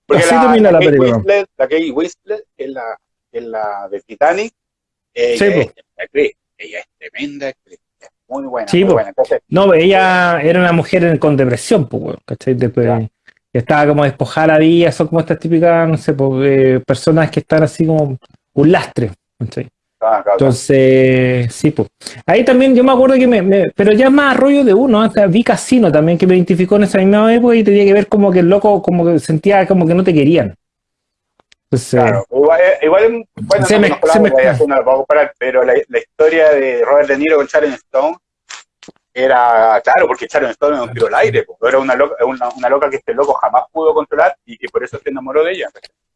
Porque Así la, termina la Kate película. Winslet, la Kate que es la, es la de Titanic, ella, Sí, es, actriz, ella es tremenda actriz, es muy buena, Sí, muy po. buena. Entonces, No, ella era una mujer en- con depresión, pues, ¿cachai? Después, estaba como despojada la vida, son como estas típicas, no sé, pues, eh, personas que están así como un lastre, ¿cachai? Ah, claro, Entonces, sí, pues. Ahí también yo me acuerdo que me, me- pero ya más rollo de uno, hasta vi Casino también que me identificó en esa misma época y tenía que ver como que el loco como que sentía como que no te querían. Entonces, claro. Igual, eh, igual, bueno, Se no me- la se me- obra, ya, no comparar, pero la, la historia de Robert De Niro con Sharon Stone era, claro, porque Sharon Stone era un tiro al aire, po. era una loca, una, una loca que este loco jamás pudo controlar y que por eso se enamoró de ella.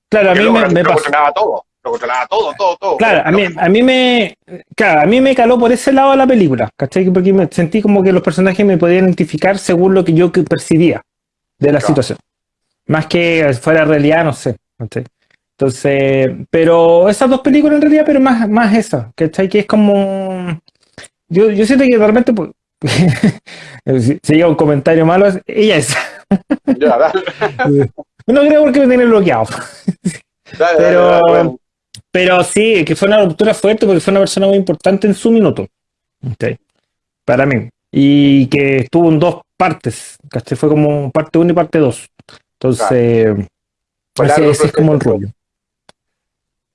claro, a mí me, me pasó. todo, lo controlaba todo, todo, todo. Claro, a mí, a mí me, claro, a mí me caló por ese lado la película, ¿cachai? Porque me sentí como que los personajes me podían identificar según lo que yo percibía de la Claro. situación. Más que fuera realidad, no sé, ¿cachai? Entonces, pero esas dos películas en realidad, pero más, más esa, ¿cachai? Que es como, yo, yo siento que realmente, pues, si si llega un comentario malo, ella es, Ya, dale, No creo porque me tiene bloqueado. dale, Pero- dale, bueno. Pero sí, que fue una ruptura fuerte porque fue una persona muy importante en su minuto. ¿cachai? Para mí. Y que estuvo en dos partes. ¿cachai? Fue como parte 1 y parte 2. Entonces, Fue ese, ese es como el rollo.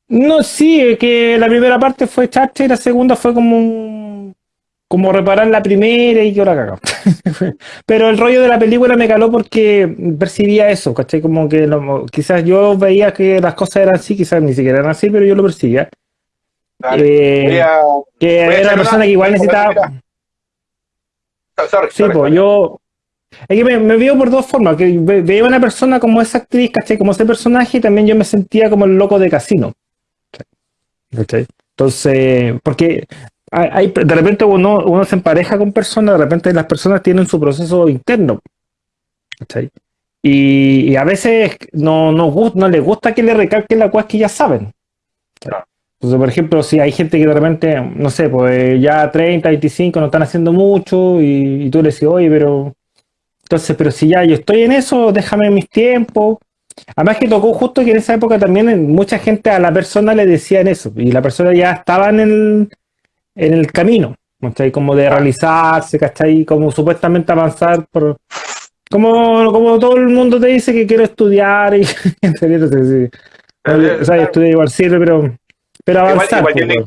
No, sí, es que la primera parte fue chacha y la segunda fue como como reparar la primera y que ahora cagado. Pero el rollo de la película me caló porque percibía eso, ¿cachai? Como que no- quizás yo veía que las cosas eran así, quizás ni siquiera eran así, pero yo lo percibía. Dale. Eh, Voy a- que voy a era una persona una- que igual necesitaba. fotografía. Sorry, Sí, sorry, pues sorry. yo. Es que me, me veo por dos formas. Que ve- veía una persona como esa actriz, ¿cachai? Como ese personaje, y también yo me sentía como el loco de casino. ¿Cachai? Entonces, porque hay, de repente uno, uno se empareja con personas, de repente las personas tienen su proceso interno. ¿Cachai? Y, y a veces no, no, no les gusta que le recalquen la cosas que ya saben. Entonces, por ejemplo, si hay gente que de repente, no sé, pues ya 30, 25 no están haciendo mucho y, y tú le decís, oye, pero... Entonces, pero si ya yo estoy en eso, déjame mis tiempos. Además que tocó justo que en esa época también mucha gente a la persona le decían eso y la persona ya estaba en el, en el camino, ¿cachai? Como de realizarse, ¿cachai? Como supuestamente avanzar por... Como, como todo el mundo te dice que quiero estudiar y no si- o sea, estudiar igual sirve, pero, pero Igual- avanzar. igual pues, tiene-.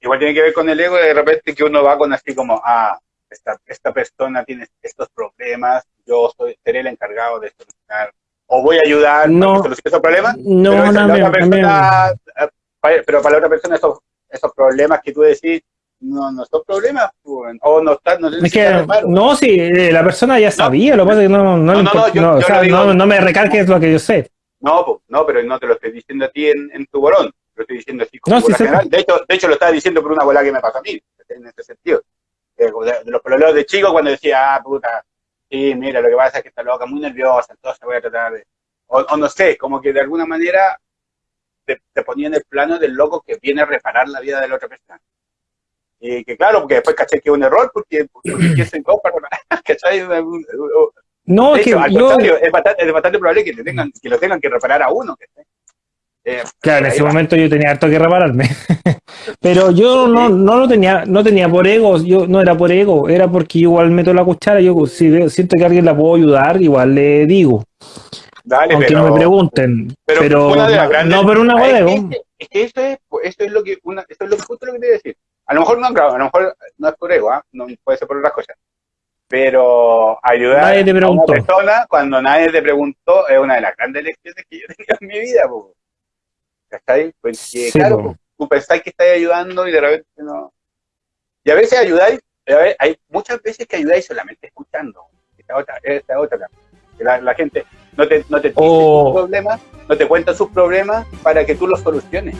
Igual tiene que ver con el ego de repente que uno va con así como, ah, esta, esta persona tiene estos problemas, yo soy, seré el encargado de solucionar, o voy a ayudar No. a que solucione esos problemas, No, pero, no, me- persona, eh, pa- pero para la otra persona esos, esos problemas que tú decís, no, no son problemas, o no están, no Es que, reparo. no, eh, la persona ya sabía, lo que pasa es que no, no, No, no, me recalques lo que yo sé. No, po, no, pero no te lo estoy diciendo a ti en, en tu bolón, lo estoy diciendo así como No, sé. general. De hecho, de hecho, lo estaba diciendo por una bola que me pasó a mí, en ese sentido. Eh, De, de los problemas de chico cuando decía, ah, puta, sí, mira, lo que pasa es que está loca, muy nerviosa, entonces voy a tratar de... O, o no sé, como que de alguna manera te, te ponía en el plano del loco que viene a reparar la vida de la otra persona. Y que claro, porque después caché que es un error, porque, porque ¿quién soy yo para ¿cachai? No, es que hecho, al contrario, es bastante, es bastante probable que, te tengan, que lo tengan que reparar a uno. ¿cachai? Eh, claro, en ese va. momento yo tenía harto que repararme. Pero yo no, no lo tenía, no tenía por ego, yo no era por ego, era porque igual meto la cuchara, yo si veo- siento que alguien la puedo ayudar, igual le digo, Dale, aunque pero, no me pregunten. pero Pero, una de las no, grandes- no, pero una de es, que, es que esto es, esto es lo que una, esto es lo, justo lo que te iba a decir. A lo mejor no, a lo mejor no es por ego, ¿ah? no puede ser por otras cosas. Pero ayudar a una persona cuando nadie te preguntó es una de las grandes lecciones que yo he tenido en mi vida. po. ¿Cachai? Porque, Sí, claro, po. tú pensáis que estáis ayudando y de repente no. Y a veces ayudáis, a ver, hay muchas veces que ayudáis solamente escuchando. Esta otra, esta otra. La, la gente no te, no te dice O- sus problemas, no te cuenta sus problemas para que tú los soluciones.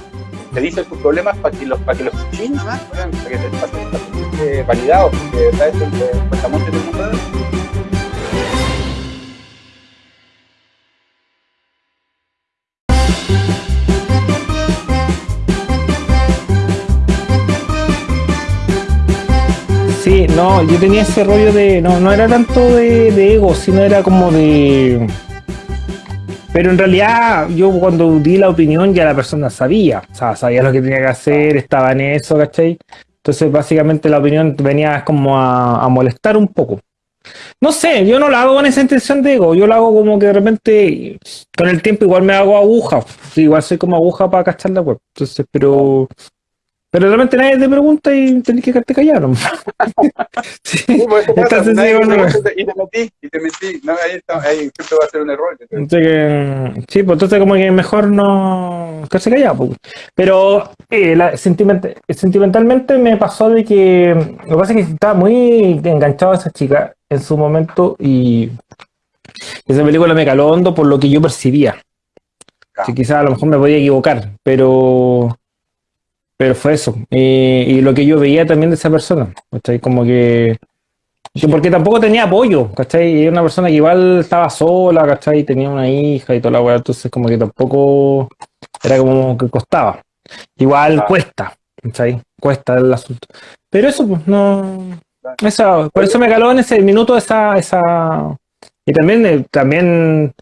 Te dice tus problemas para que los, para que los para que te pasen validados, porque en el mundo. Sí, no, yo tenía ese rollo de. No, no era tanto de, de ego, sino era como de. Pero en realidad, yo cuando di la opinión ya la persona sabía. O sea, sabía lo que tenía que hacer, estaba en eso, ¿cachai? Entonces, básicamente la opinión venía como a, molestar un poco. No sé, yo no lo hago con esa intención de ego, yo lo hago como que de repente, con el tiempo igual me hago aguja. Igual soy como aguja para cachar la web. Entonces, pero. Pero de repente nadie te pregunta y tenés que quedarte callado. Sí. Pues, Entonces, nadie sí, te bueno. pregunta y te metí, y te metí. No, ahí, está, ahí siempre va a ser un error. Entonces, que- sí, pues entonces como que mejor no quedarse callado. pues. Pero eh, la- sentiment- sentimentalmente me pasó de que lo que pasa es que estaba muy enganchado a esa chica en su momento y esa película me caló hondo por lo que yo percibía. Claro. Quizás a lo mejor me podía equivocar, pero pero fue eso. Y lo que yo veía también de esa persona, ¿cachai? Como que que porque tampoco tenía apoyo, ¿cachai? Y era una persona que igual estaba sola, ¿cachai? Tenía una hija y toda la weá, entonces como que tampoco era como que costaba. Igual Ah. cuesta, ¿cachai? Cuesta el asunto. Pero eso, pues, no. Por eso me caló en ese minuto esa, esa, Y también, eh, también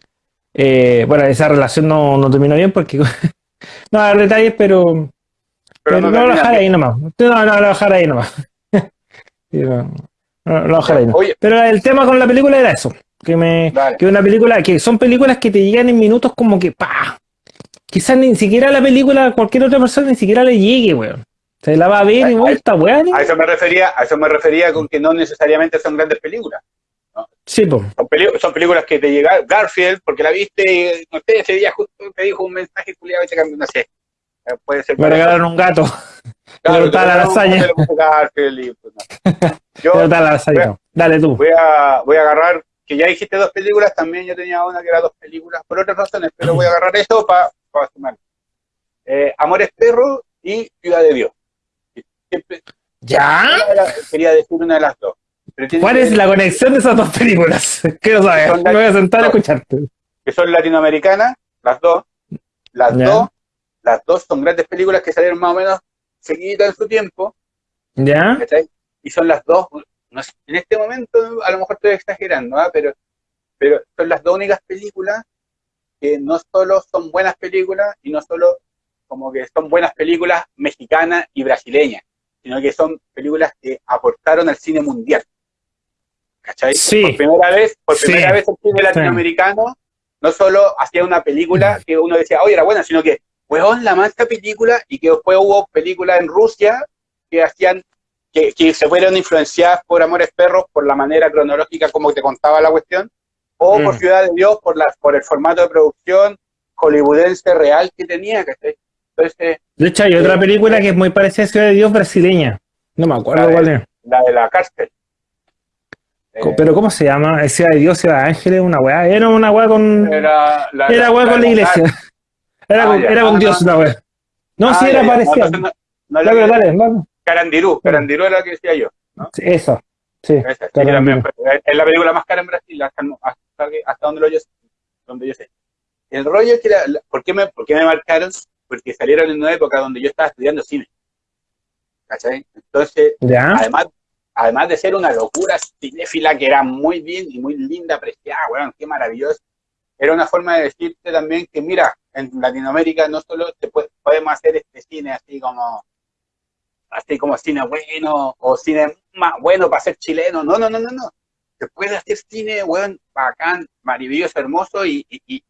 eh, bueno, esa relación no, no terminó bien porque no a dar detalles, pero, pero, no, lo voy a dejar ahí nomás. No, no, lo voy a dejar ahí nomás. No, no, lo voy a dejar ahí nomás. Pero el tema con la película era eso. Que me, que una película, que son películas que te llegan en minutos como que pa. Quizás ni siquiera la película a cualquier otra persona ni siquiera le llegue, weón. Se la va a ver y vuelta, weón. a eso me refería, a eso me refería con que no necesariamente son grandes películas. Sí, pues. Son, son películas que te llegan, Garfield, porque la viste y no sé, ese día justo te dijo un mensaje culiado y te cambió, no sé. Eh, Puede ser Me regalaron un gato. Claro, está te la lasaña. pues. Yo la salida. Dale tú. voy a, voy a agarrar, que ya dijiste dos películas, también yo tenía una que era dos películas, por otras razones, pero voy a agarrar eso para sumar. Eh, Amores Perro y Ciudad de Dios. ¿Ya? quería decir una de las dos. ¿Cuál es la conexión de esas dos películas? Quiero saber. Me voy a sentar a escucharte. que son latinoamericanas, las dos. Las Ya. dos, las dos son grandes películas que salieron más o menos seguidas en su tiempo, ¿Ya? ¿cachai? Y son las dos, no sé, en este momento a lo mejor estoy exagerando, ¿ah? pero, pero son las dos únicas películas que no solo son buenas películas y no solo como que son buenas películas mexicanas y brasileñas, sino que son películas que aportaron al cine mundial. ¿Cachai? Sí. Por primera vez, por Sí. primera vez el cine latinoamericano no solo hacía una película que uno decía, oye, era buena, sino que, weón, la mancha película, y que después hubo películas en Rusia que hacían, que, que se fueron influenciadas por Amores Perros, por la manera cronológica como te contaba la cuestión, o por Mm. Ciudad de Dios, por, la, por el formato de producción hollywoodense real que tenía, ¿cachai? Entonces, De hecho, hay otra película que es muy parecida a Ciudad de Dios brasileña. No me acuerdo cuál es. la de la cárcel. Eh, Pero ¿cómo se llama? ¿Es Ciudad de Dios, Ciudad de Ángeles? Una weá. Era una weá con. era la, Era weá con la iglesia. Era Ah, era con Ah, Dios no. una weá. No, Ah, sí, era ya. parecida. No, no, no, no, Dale, la- dale, dale. Carandirú, Carandirú era la que decía yo. Sí, Eso. Sí. Esa, sí, pero es la película más cara en Brasil, hasta, hasta, hasta donde, lo yo, donde yo sé. El rollo es que, la- la- ¿por, qué me, ¿por qué me marcaron? Porque salieron en una época donde yo estaba estudiando cine. ¿Cachai? Entonces, ¿Ya? además, además de ser una locura cinéfila que era muy bien y muy linda, apreciada, weón, qué maravilloso. Era una forma de decirte también que, mira, en Latinoamérica no solo te puede- podemos hacer este cine así como así como cine bueno o cine más bueno para ser chileno. No, no, no, no, no. Se puede hacer cine, weón, bacán, maravilloso, hermoso y, y, y-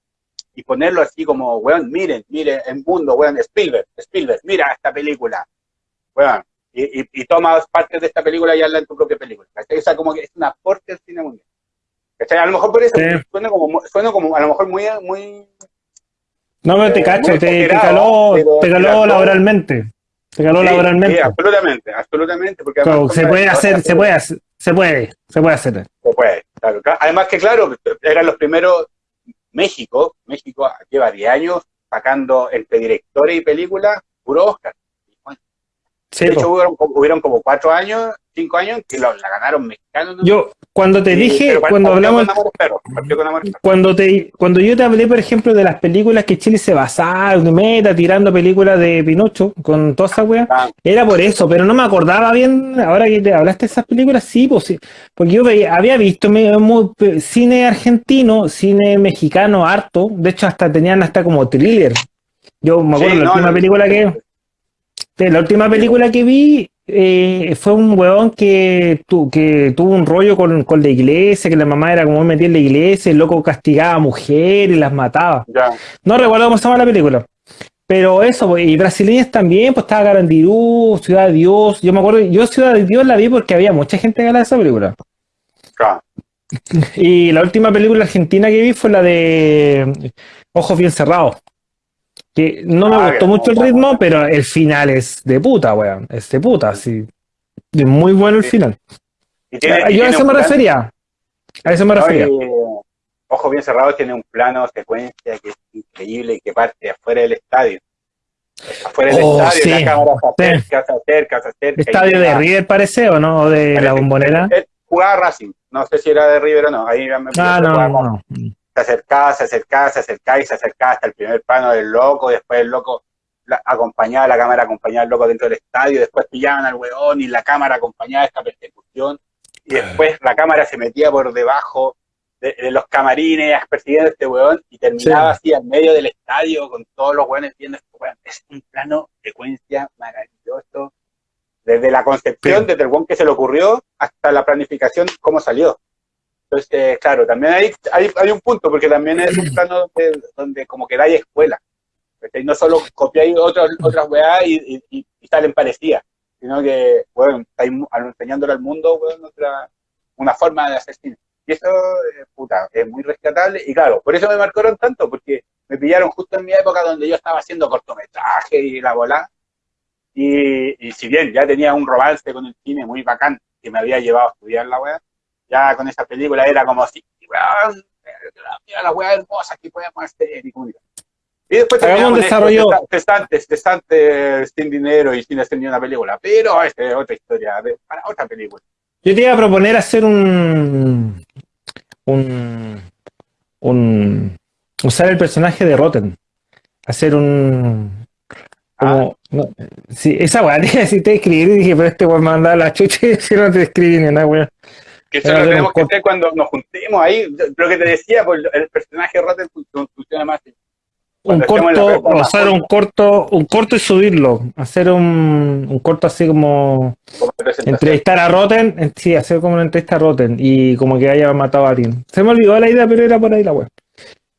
ponerlo así como, weón, miren, miren, en mundo, weón, Spielberg, Spielberg, mira esta película, weón. Y, y, y tomas partes de esta película y hazla en tu propia película. O como que es un aporte al cine mundial. ¿Cachai? A lo mejor por eso Sí. suena como, suena como, a lo mejor muy, muy, No, pero te Eh, cacho, te, caló, te caló laboralmente. Te caló Sí, laboralmente. sí, absolutamente, absolutamente. Porque Claro, se puede hacer, se puede hacer, se puede, se puede hacer. Se puede, claro. Además que, claro, eran los primeros, México, México lleva 10 años sacando entre directores y películas puro Oscar. Sí, de hecho, hubieron, como- hubieron como 4 años, 5 años que la ganaron mexicanos. ¿no? Yo, cuando te dije, cuando partió hablamos, Perros. cuando te, cuando yo te hablé, por ejemplo, de las películas que Chile se basaba, meta, tirando películas de Pinocho, con toda esa wea, Ah, era por eso, pero no me acordaba bien, ahora que te hablaste de esas películas, sí, pues sí, porque yo veía- había visto me- cine argentino, cine mexicano harto, de hecho hasta tenían hasta como thriller. Yo me acuerdo sí, la no, última no, película que, La última película que vi eh, fue un weón que, tu- que tuvo un rollo con, con la iglesia, que la mamá era como metida en la iglesia, el loco castigaba a mujeres las mataba. Ya. No recuerdo cómo se llama la película. Pero eso, pues, y brasileñas también, pues estaba Garandirú, Ciudad de Dios. Yo me acuerdo, yo Ciudad de Dios la vi porque había mucha gente que hablaba de esa película. Claro. Y la última película argentina que vi fue la de Ojos Bien Cerrados. Que no me Ah, gustó mucho el ritmo, pero el final es de puta, weón. Es de puta, sí. Es muy bueno el Sí. final. Y tiene- y Yo a eso me plan- refería. A eso me No, refería. y, Ojos bien cerrados tiene un plano secuencia que es increíble y que parte afuera del estadio. Afuera del Oh, estadio, sí. la cámara se acerca, se acerca, se acerca. Estadio de River parece, ¿o no? O de la parece- bombonera. eh, Jugaba Racing, no sé si era de River o no. Ahí me Ah, no, no. Se acercaba, se acercaba, se acercaba y se acercaba hasta el primer plano del loco, después el loco la, acompañaba, la cámara acompañaba al loco dentro del estadio, después pillaban al weón y la cámara acompañaba esta persecución, y después la cámara se metía por debajo de, de los camarines persiguiendo a este weón y terminaba así al medio del estadio con todos los weones viendo este weón. Es un plano secuencia maravilloso. Desde la concepción, Sí. desde el weón que se le ocurrió hasta la planificación, cómo salió. Entonces, eh, claro, también hay, hay, hay un punto, porque también es un plano donde, como que hay escuela. ¿cachai? No solo copiáis otras, otras weas y, y, y- y salen parecidas, sino que, bueno, estáis enseñándole al mundo, weón, otra, una forma de hacer cine. Y eso, eh, puta, es muy rescatable. Y claro, por eso me marcaron tanto, porque me pillaron justo en mi época donde yo estaba haciendo cortometraje y la bola. Y, y si bien ya tenía un romance con el cine muy bacán, que me había llevado a estudiar la wea, ya con esa película era como así, weón, mira la wea hermosa que podemos hacer. Y, después un desarrollo. esto, cesantes, cesantes, sin dinero y sin hacer ni una película. Pero esta es otra historia, de- para otra película. Yo te iba a proponer hacer un. un. un. usar el personaje de Rotten. Hacer un. como- no, sí, esa weá, decir, te escribir y dije, pero este weón me mandaba la chucha y si no te escribí ni una weá. Que eso lo tenemos que hacer cuando nos juntemos ahí. Lo que te decía, pues el personaje Rotten fun- funciona más. Un corto, hacer un corto, un corto y subirlo. Hacer un, un corto así como entrevistar a Rotten, en- sí, hacer como una entrevista a Rotten y como que haya matado a alguien. Se me olvidó la idea, pero era por ahí la.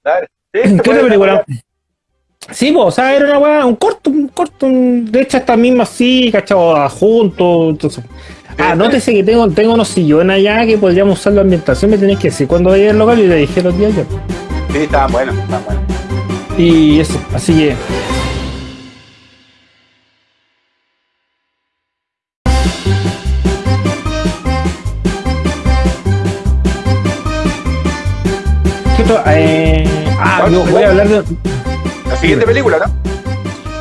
Dale. Sí, ¿Qué otra película? Sí, pues, o sea, era una weá, un corto, un corto, un- de hecho esta misma así, cachado, juntos. entonces. Ah, sí. nótese que tengo, tengo unos sillones allá que podríamos usar la ambientación, me tenéis que decir cuando vaya al local y le dije los días yo. Sí, estaban buenos, estaban buenos. Y eso, así que. ¿Qué? Eh, ah, yo voy a hablar de. La siguiente película, ¿no?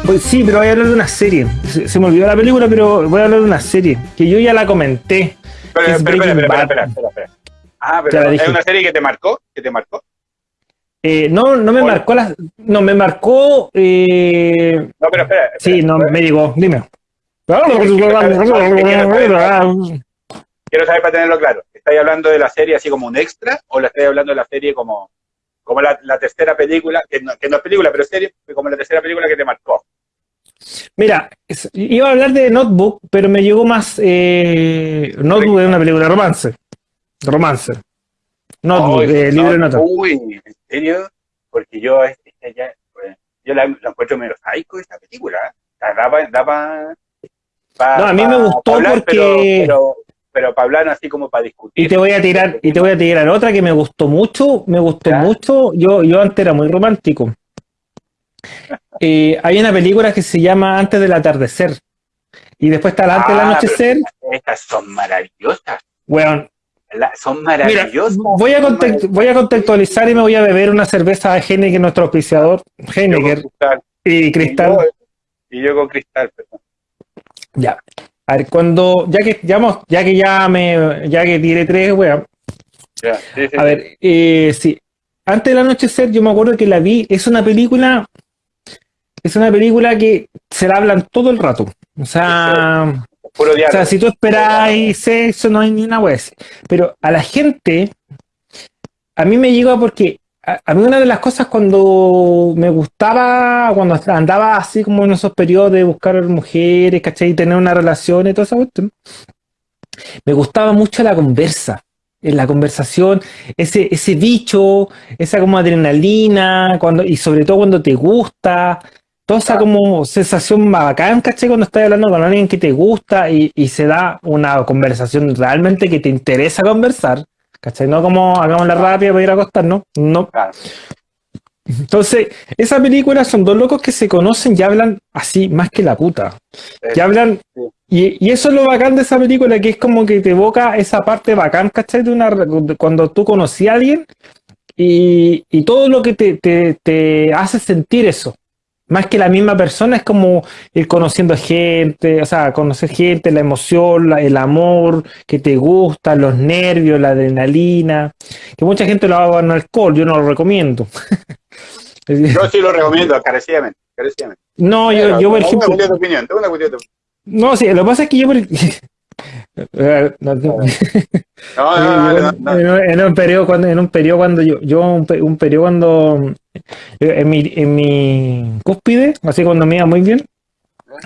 Pues sí, pero voy a hablar de una serie. Se, se me olvidó la película, pero voy a hablar de una serie. Que yo ya la comenté. Pero, Es espera, espera, espera. Ah, pero es una serie que te marcó, que te marcó. Eh, no, no me Hola. marcó la. No, me marcó. Eh, No, pero espera. espera, sí, no, espera. me digo, dime. Quiero saber para tenerlo claro. ¿Estáis hablando de la serie así como un extra o la estáis hablando de la serie como, como la, la tercera película, que no, que no es película, pero serie, como la tercera película que te marcó? Mira, iba a hablar de Notebook, pero me llegó más. Eh, Notebook es una película de romance. Romance. Notebook, Uy, eh, libro de no, notas. Uy, ¿en serio? Porque yo, este, ya, pues, yo la, la encuentro medio psycho esta película. La da pa- da pa- pa- No, a mí me gustó hablar, porque- Pero, pero, pero para hablar así como para discutir. Y te voy a tirar, y te voy a tirar otra que me gustó mucho, me gustó Ya. mucho. Yo, yo antes era muy romántico. Eh, hay una película que se llama Antes del atardecer. Y después está Antes del Ah, anochecer. pero Estas son maravillosas. La- son mira, maravillosas. voy a, voy a contextualizar y me voy a beber una cerveza de Heineken, nuestro auspiciador, cristal. y Cristal. Y yo con cristal. perdón. Ya. A ver, cuando, ya que ya, ya que ya me, ya que tiré tres, weón. Ya, sí, sí, A sí. ver, eh, sí. Antes del anochecer, yo me acuerdo que la vi. Es una película. Es una película que se la hablan todo el rato. O sea, Puro o sea, si tú esperáis sexo, no hay ni una así. Pero a la gente, a mí me llegó porque a, a mí una de las cosas cuando me gustaba, cuando andaba así como en esos periodos de buscar mujeres, ¿cachai? Y tener una relación y esa cuestión, me gustaba mucho la conversa. En la conversación, ese, ese bicho, esa como adrenalina, cuando, y sobre todo cuando te gusta, toda esa como sensación bacán, ¿cachai? Cuando estás hablando con alguien que te gusta y, y se da una conversación realmente que te interesa conversar, ¿cachai? No como hagamos la rápida para ir a acostarnos, no. Claro. Entonces, esa película son dos locos que se conocen y hablan así más que la puta. Que hablan. Y, y eso es lo bacán de esa película, que es como que te evoca esa parte bacán, ¿cachai? De una, de cuando tú conocí a alguien y, y todo lo que te, te, te hace sentir eso. Más que la misma persona, es como ir conociendo gente, o sea, conocer gente, la emoción, la- el amor que te gusta, los nervios, la adrenalina. Que mucha gente lo haga con alcohol, yo no lo recomiendo. Yo sí lo recomiendo, encarecidamente. encarecidamente. No, yo, Pero yo por ejemplo. Una cuestión de opinión, una cuestión de opinión. No, sí, lo que pasa es que yo, no, no. No, no, no, no, en, un- periodo cuando en un periodo cuando yo yo un, un periodo cuando en mi en mi cúspide así cuando me iba muy bien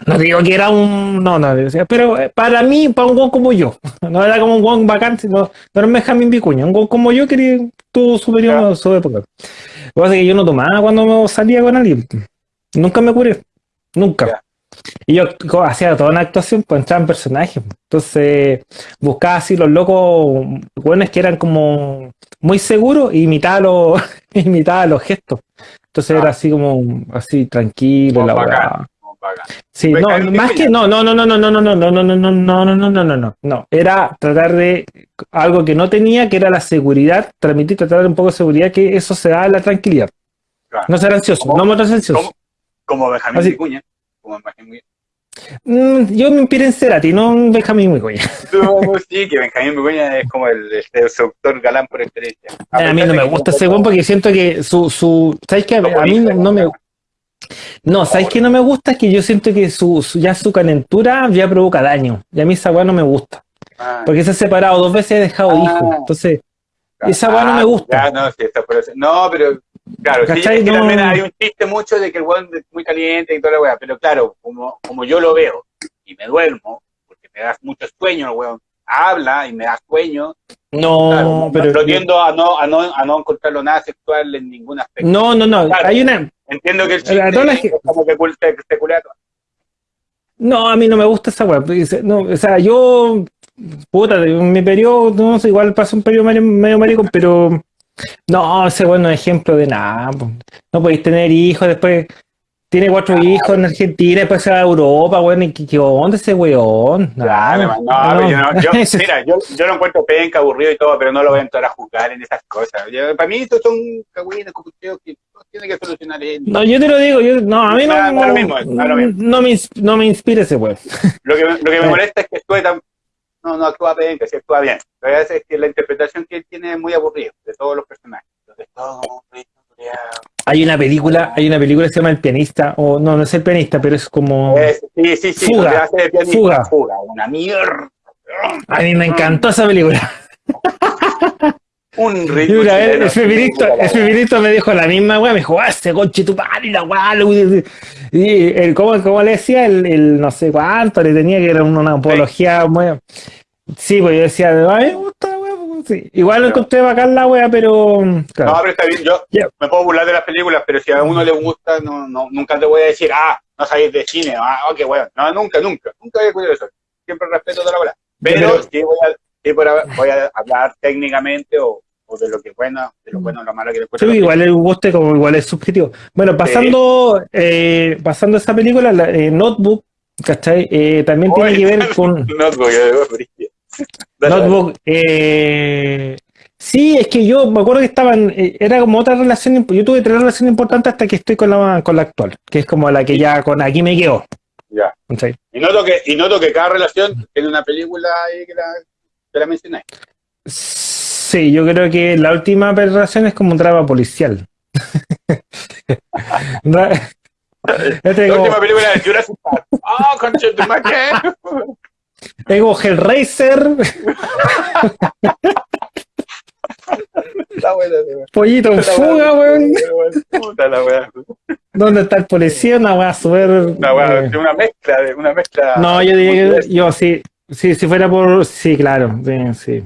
no digo que era un no no decía, pero eh, para mí para un guan como yo no era como un guan bacán sino no era un Benjamín Vicuña un guan como yo que tuvo su periodo su época lo que pasa es que yo no tomaba cuando salía con alguien nunca me curé nunca. Y yo hacía toda una actuación pues entraba en personajes entonces buscaba así los locos buenos que eran como muy seguros e imitaba los, imitaba los gestos. Entonces Ah. era así como así tranquilo, Como la bacán. Sí, no, más que no, no, no, no, no, no, no, no, no, no, no, no, no, no, no, no, no, no, no. Era tratar de algo que no tenía, que era la seguridad, transmitir, tratar de un poco de seguridad, que eso se da en la tranquilidad. Claro. No ser ansioso, ¿Cómo? no mostrarse ansioso. ¿Cómo? Como Benjamín Así- Vicuña. Como Benjamín Mm, yo me inspiré en Cerati, no en Benjamín Vicuña. No, sí, que Benjamín Vicuña es como el, el seductor galán por excelencia. A mí no me gusta ese weón porque siento que su, su, ¿sabes qué? A mí no, no me, no, ¿sabes qué no me gusta? Es que yo siento que su, su- ya su calentura ya provoca daño. Y a mí esa weá no me gusta. Ah, Porque se ha separado dos veces y ha dejado Ah. hijos. Entonces, esa weá no me gusta. ya, no, sí, está por eso. No, pero claro, sí, es que No. también hay un chiste mucho de que el weón es muy caliente y toda la weá, pero claro, como, como yo lo veo y me duermo, porque me das mucho sueño, el weón habla y me da sueño, no, claro, pero. lo tiendo a no, a, no, a no encontrarlo nada sexual en ningún aspecto. No, no, no. Claro. Hay una. Entiendo que el La- chiste las es que- como que se, se todo. No, a mí no me gusta esa weá. Dice, No, o sea, yo. Puta, mi periodo, no sé, igual pasó un periodo medio, medio maricón, pero. No, ese no es ejemplo de nada. No podéis tener hijos, después. Tiene cuatro hijos en Argentina, después se va a Europa, weón. ¿y ¿Qué, qué onda ese weón? Nada, no, pero yo, no- yo- mira, yo, yo lo encuentro penca, aburrido y todo, pero no lo voy a entrar a juzgar en esas cosas. Yo- para mí estos son cagüines, que no tiene que solucionar él. No, yo te lo digo, yo, no, a mí no, lo no, mismo, no me, no me inspira ese weón. Lo que, lo que me molesta es que actúe tan... No, no actúa penca, sí actúa bien. Lo que es que la interpretación que él tiene es muy aburrida de todos los personajes. Hay una película, hay una película que se llama El pianista, o no, no es el pianista, pero es como. Es- Sí, sí, sí, Fuga, hace pianista, fuga. fuga, una mierda. A mí me encantó esa película. Un Y ritmo. una vez el feminista, el me dijo la misma weá, me dijo, ah, ese conche tu padre, la weá, y el, ¿cómo, cómo le decía? El, el no sé cuánto, le tenía que era una, apología muy. Sí, pues yo decía, a mí me gusta la weá, pues, sí. Igual Ya. encontré bacán la weá, pero. claro. No, pero está bien, yo me puedo burlar de las películas, pero si a uno le gusta, no, no, nunca te voy a decir, ah, no sabéis de cine, ah, oh, qué bueno. No, nunca, nunca, nunca voy a eso. Siempre respeto toda la bola. Pero Pero- sí voy a, sí voy a, voy a hablar técnicamente o, o de lo que es bueno, de lo bueno o lo malo que le Sí, igual el gusto como igual es subjetivo. Bueno, pasando, eh, pasando esa película, la, eh, Notebook, ¿cachai? Eh, también tiene que ver con No, porque yo- Dale, dale. Notebook. eh, sí, es que yo me acuerdo que estaban, eh, era como otra relación, yo tuve tres relaciones importantes hasta que estoy con la, con la actual, que es como la que ya con aquí me quedo. Ya. Y noto, que, y noto que cada relación tiene una película ahí que la, que la mencioné. Sí, yo creo que la última relación es como un drama policial. Yo La tengo- última película de Jurassic Park. ¡Oh, tu madre! Tengo Hellraiser, Está buena. Pollito en fuga, weón. ¿Dónde está el policía? Una weá súper. Una, wea, eh, una mezcla, de- una mezcla. No, yo diría que yo sí, sí, si fuera por. Sí, claro, sí. sí.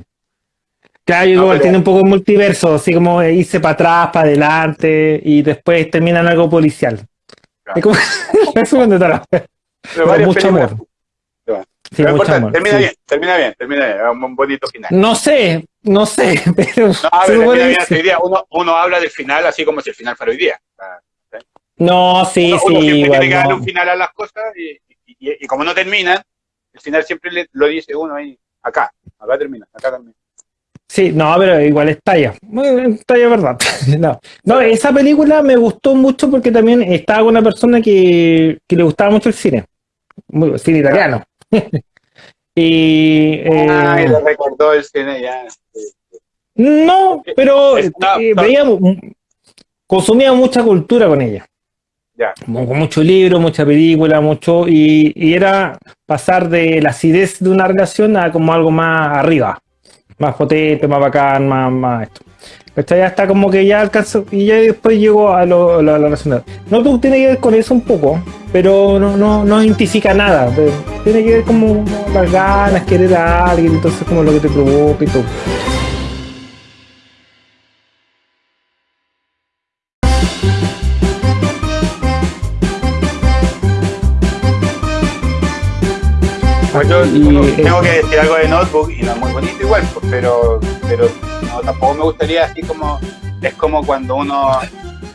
Claro, yo No, pero- tiene un poco multiverso, así como irse para atrás, para adelante, y después termina en algo policial. Claro. Es como. la wea. Pero mucho amor. Sí, pero importa, amor. termina sí. bien, termina bien, termina bien. Un, un bonito final. No sé, no sé, pero. No, pero supone termina bien hoy día. Uno, uno habla del final así como si el final fuera hoy día. Sea, No, sí, uno, sí, uno siempre igual. tiene que darle no. un final a las cosas y, y- y- y como no terminan, el final siempre le- lo dice uno ahí, acá, acá termina, acá termina. Sí, no, pero igual es talla. Bueno, Talla verdad. No. no, esa película me gustó mucho porque también estaba con una persona que, que le gustaba mucho el cine. Muy, cine italiano. y eh, Ay, le recordó el cine ya. no, pero Es- eh, veíamos, consumía mucha cultura con ella. Con mucho libro, mucha película, mucho, y, y era pasar de la acidez de una relación a como algo más arriba, más potente, más bacán, más, más esto. ¿Cachai? Ya está como que ya alcanzó, y ya después llegó a lo, a la. No tú tiene que ver con eso un poco, pero no, no, no identifica nada. Tiene que ver como las ganas, querer a alguien, entonces como lo que te provoca y todo. Pues Y- tengo, que decir algo de Notebook y no es muy bonito igual, pues, pero, pero no, tampoco me gustaría así como, es como cuando uno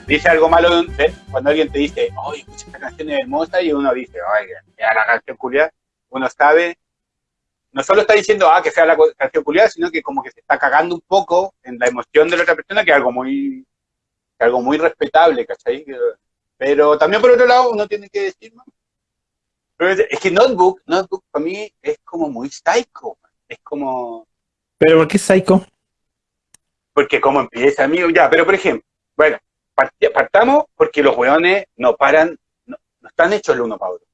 dice algo malo, de de- cuando alguien te dice, oye, escucha esta canción es hermosa, y uno dice, oye, ya la canción culiada, uno sabe, no solo está diciendo, ah, que sea la canción culiada, sino que como que se está cagando un poco en la emoción de la otra persona, que es algo muy, que algo muy respetable, ¿cachai? Pero también por otro lado, uno tiene que decir. Pero es, es que Notebook, Notebook para mí es como muy psycho. Es como, Pero ¿por qué Psycho? porque como empieza, amigo, ya, pero por ejemplo, bueno, part- partamos porque los weones no paran, no, no están hechos el uno para otro.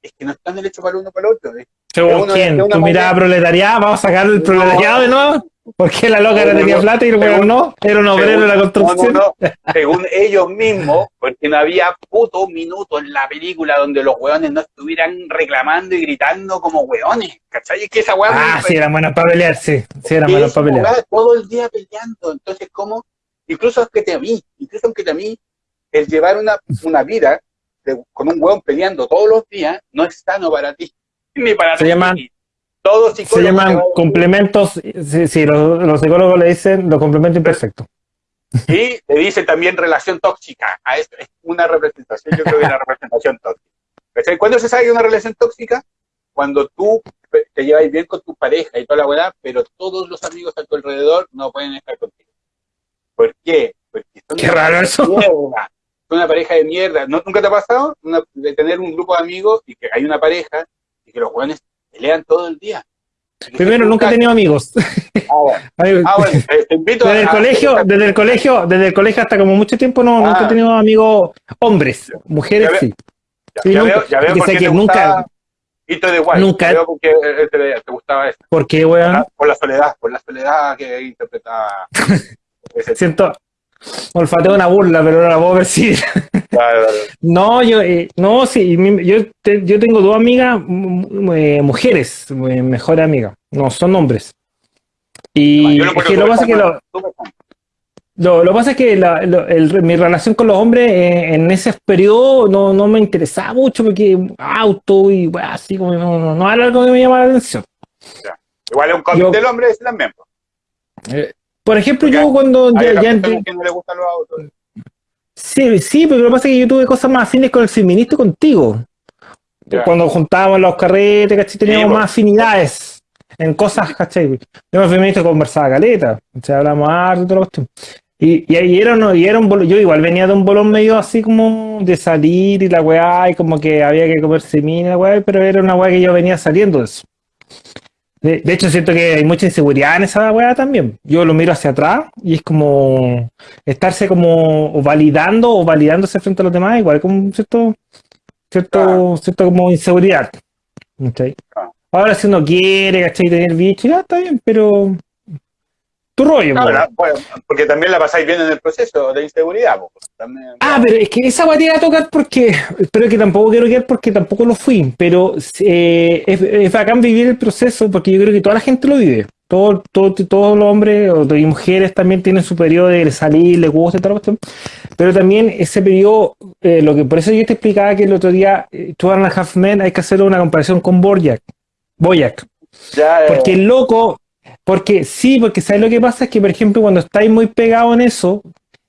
Es que no están hechos para el uno para el otro. ¿eh? Según quién, tu mirada proletariada, vamos a sacar el No. proletariado de nuevo. ¿Por qué la loca No, no tenía plata y el weón no? Era un obrero de la construcción. no, según ellos mismos, porque no había puto minuto en la película donde los weones no estuvieran reclamando y gritando como weones, ¿cachai? Es que esa weá Ah, sí, eran buenas para pelear, sí. Sí, eran es para pelear. todo el día peleando. Entonces, ¿cómo? Incluso aunque te a mí, incluso aunque te a mí, el llevar una, una vida de- con un hueón peleando todos los días no es sano para ti. Ni para Se llaman- Todos Se llaman complementos, sí, sí, los, los psicólogos le dicen los complementos imperfectos. Y le dicen también relación tóxica. A esto es una representación, yo creo que es una representación tóxica. ¿Cachai? ¿Cuándo se sabe una relación tóxica? Cuando tú te llevas bien con tu pareja y toda la weá, pero todos los amigos a tu alrededor no pueden estar contigo. ¿Por qué? Porque son Qué raro eso. mierda. Son una pareja de mierda. ¿No, ¿Nunca te ha pasado Una- de tener un grupo de amigos y que hay una pareja y que los jóvenes pelean todo el día? Primero, nunca he tenido amigos. Ah, bueno. Ah, bueno, te, invito Desde el a- colegio, desde el colegio, desde el colegio hasta como mucho tiempo no, nunca he Ah. tenido amigos hombres, mujeres Ya sí. Ya, Sí, ya nunca. veo, ya veo Que por sé qué que te nunca- Hito de Guay. nunca- veo por qué eh, te, te gustaba eso. ¿Por qué, weón? por la soledad, por la soledad que interpretaba. Siento, olfateo una burla, pero no la puedo claro. No, yo, eh, no, sí, yo, te- yo tengo dos amigas, eh, mujeres, eh, mejores amigas, no son hombres. Y Yo lo es que pasa es que súper lo, súper fan. lo, lo que pasa es que la- lo- el- mi relación con los hombres en ese periodo no, no me interesaba mucho porque auto y bueno, así como no, no, no era algo que me llamaba la atención. Igual es un cómic del hombre ese también. Po. Por ejemplo, Porque yo cuando Hay ya, ya que no le gustan los autos. Sí, sí, pero lo que pasa es que yo tuve cosas más afines con el feminista contigo. Ya. Cuando juntábamos los carretes, ¿cachai? Teníamos Sí, más afinidades en cosas, ¿cachai? Yo el feminista conversaba caleta, o sea, hablamos harto y la cuestión. Y, y, y era, uno- y era un bolón, yo igual venía de un bolón medio así como de salir y la weá, y como que había que comerse mina, la weá, pero era una weá que yo venía saliendo de eso. De, de hecho, siento que hay mucha inseguridad en esa weá también. Yo lo miro hacia atrás y es como estarse como validando o validándose frente a los demás, igual como un cierto, cierto, cierto como inseguridad. Claro. Ahora si uno quiere, ¿cachai? Tener bicho, ya está bien, pero tu rollo, la- bueno, porque también la pasáis bien en el proceso de inseguridad. También, Ah, pero es que esa te iba a tocar porque, pero que tampoco quiero quedar porque tampoco lo fui, pero eh, es, es bacán vivir el proceso porque yo creo que toda la gente lo vive. Todo, todo, todos los hombres y mujeres también tienen su periodo de salir, les gusta y tal cuestión. Pero también ese periodo, eh, lo que por eso yo te explicaba que el otro día, eh, and a Half Men, hay que hacer una comparación con ya, eh, Porque el loco, porque sí, porque ¿sabes lo que pasa? Es que, por ejemplo, cuando estáis muy pegado en eso,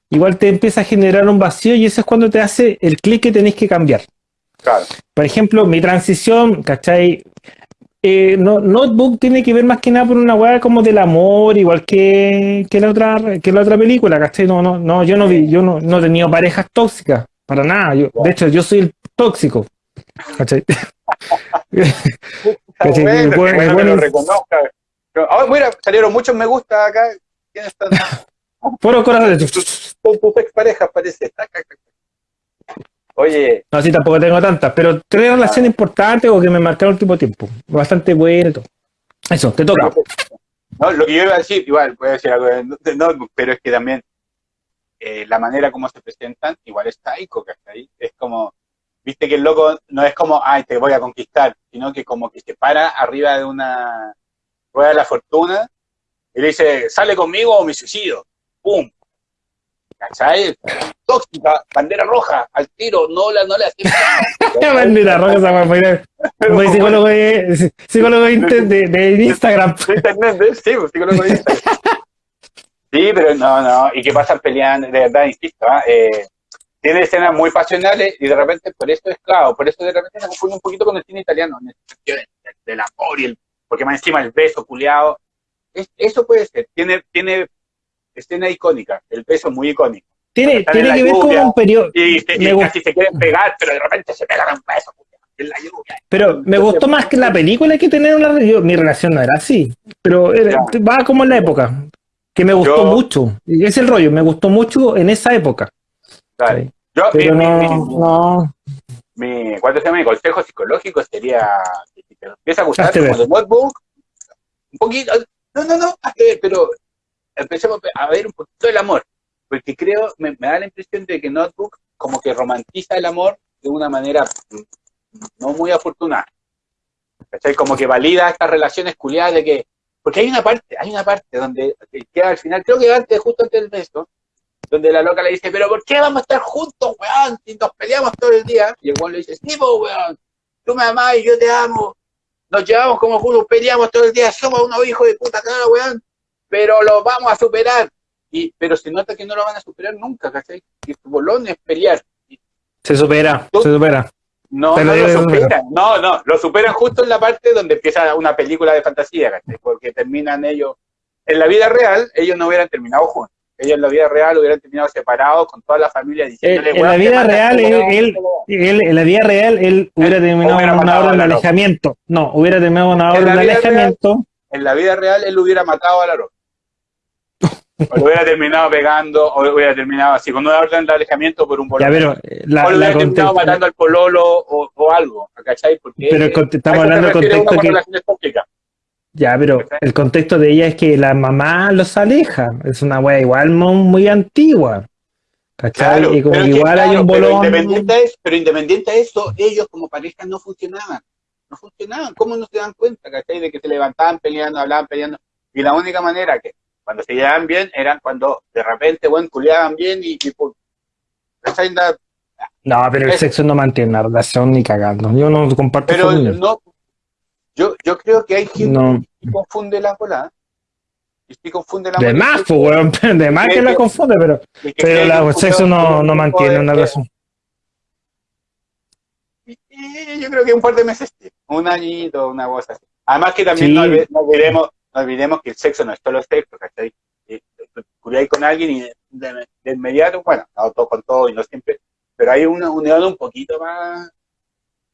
igual te empieza a generar un vacío y eso es cuando te hace el clic que tenéis que cambiar. claro, Por ejemplo, mi transición, ¿cachai? Eh, no, Notebook tiene que ver más que nada por una weá como del amor, igual que, que la otra que la otra película, ¿cachai? No, no, no, yo no vi, yo no, no he tenido parejas tóxicas, para nada. Yo, de hecho, yo soy el tóxico. ¿Cachai? Que- bueno, que- lo reconozca. Pero, ah, mira, salieron muchos me gusta acá. ¿Quiénes están? Puro corazones. Con tus exparejas, parece. Oye, No, sí, tampoco tengo tantas, pero tres relaciones importantes o que me marcaron el de tiempo. Bastante bueno y todo. Eso, te toca. no, lo que yo iba a decir, igual, voy a decir algo Notebook, pero es que también eh, la manera como se presentan, igual es taico, ¿cachai? Es como, viste que el loco no es como, ay, te voy a conquistar, sino que como que se para arriba de una rueda de la fortuna y le dice, sale conmigo o me suicido. ¡Pum! ¿Cachai? Tóxica, bandera roja, al tiro, no la, no le hacemos. Bandera roja, esa weá, fue psicólogo de, psicólogo de, inter- de- de Instagram. De internet. Sí, pues, psicólogo de Instagram. Sí, pero no, no, y que pasan peleando, de verdad, insisto, ¿ah? eh, tiene escenas muy pasionales y de repente por eso es claro, por eso de repente se confunde un poquito con el cine italiano, en el sentido de- del amor y el, porque más encima el beso culiado, es- eso puede ser, tiene, tiene escena icónica, el beso muy icónico, Tiene, tiene que ver con un periodo. y, se- y Me gusta. casi se quieren pegar, pero de repente se pegan un beso en la lluvia. Pero me gustó más que la película que tener una yo- Mi relación no era así. Pero era- va como en la época. Que me gustó Yo- mucho. Y es el rollo, me gustó mucho en esa época. Dale. Yo, Pero mi- no, mi- no. mi, ¿cuánto se llama? Mi consejo psicológico sería empieza a gustar como ver. de notebook, un poquito, no, no, no, pero empecemos a ver un poquito el amor, porque creo, me, me da la impresión de que Notebook como que romantiza el amor de una manera mm, no muy afortunada. ¿Cachai? Como que valida estas relaciones culiadas de que, porque hay una parte, hay una parte donde que queda al final, creo que antes, justo antes del beso, donde la loca le dice, pero ¿por qué vamos a estar juntos, weón? Si nos peleamos todo el día. Y el weón le dice, sí, po, weón, tú me amás y yo te amo. Nos llevamos como juntos, peleamos todo el día, somos unos hijos de puta cara, weón, pero lo vamos a superar. Y, pero se nota que no lo van a superar nunca, ¿cachai? Que su bolón es pelear. Se supera, Tú- se supera. No, no lo superan, no, no, lo superan justo en la parte donde empieza una película de fantasía, ¿cachai? Porque terminan ellos, en la vida real, ellos no hubieran terminado juntos. Ellos en la vida real hubieran terminado separados con toda la familia diciéndole, En- en "Weón, la vida real, él- él- weón". Él, en la vida real, él hubiera terminado hubiera una orden de alejamiento. No, hubiera terminado una En orden de alejamiento. En la vida real, él hubiera matado a la roca. O lo hubiera terminado pegando, o lo hubiera terminado así, con una orden de alejamiento por un Ya, bolón. pero eh, la, o lo hubiera terminado matando al pololo o, o algo, ¿cachai? Porque Pero estamos hablando uno contexto con que-. Ya, pero el contexto de ella es que la mamá los aleja. Es una wea igual muy antigua. ¿Cachai? Claro, y como pero igual hay claro, un pero bolón. independiente, a eso, pero independiente eso, ellos como pareja no funcionaban. No funcionaban. ¿Cómo no se dan cuenta, cachai? De que se levantaban peleando, hablaban peleando. Y la única manera que cuando se llevaban bien eran cuando de repente, bueno, culiaban bien y, y pues, ¿cachai? No, pero el sexo no mantiene una relación ni cagando. Yo no comparto Pero no, yo, yo creo que hay gente No. que confunde la bola. Y sí confunde la De más, pues, weón. De más que la confunde, pero, Y que pero la- el sexo no, no mantiene una relación. Y yo creo que un par de meses, un añito, una cosa así. Además que también Sí. no, no olvidemos, no olvidemos que el sexo no es solo sexo, ¿cachai? Y, tú culiáis con alguien y de, de inmediato, bueno, no todo con todo y no siempre, pero hay una unión un poquito más,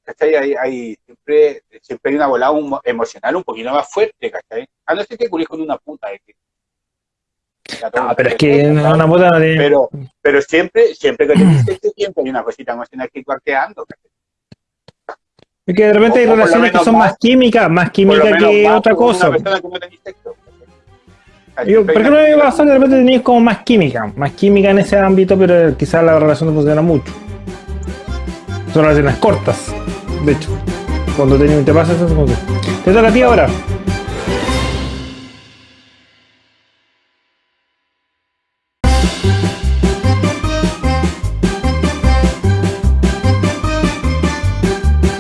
¿cachai? Hay, hay siempre, siempre hay una volada un- emocional un poquito más fuerte, ¿cachai? A no ser que culís con una puta. de que- No, pero es que una puta no tiene- pero, pero siempre, siempre que tenés sexo, siempre hay una cosita emocional que va quedando, ¿cachai? Es que de repente hay o relaciones que son más- más químicas, más Por lo química menos que más otra cosa. Una persona que no tenés sexo. ¿cachai? Yo, ¿Por qué no me pasa que de repente tenéis como más química? Más química en ese ámbito, pero quizás la relación no funciona mucho. Son relaciones cortas, de hecho. Cuando te, te pasa eso, como que- Te toca a ti ahora.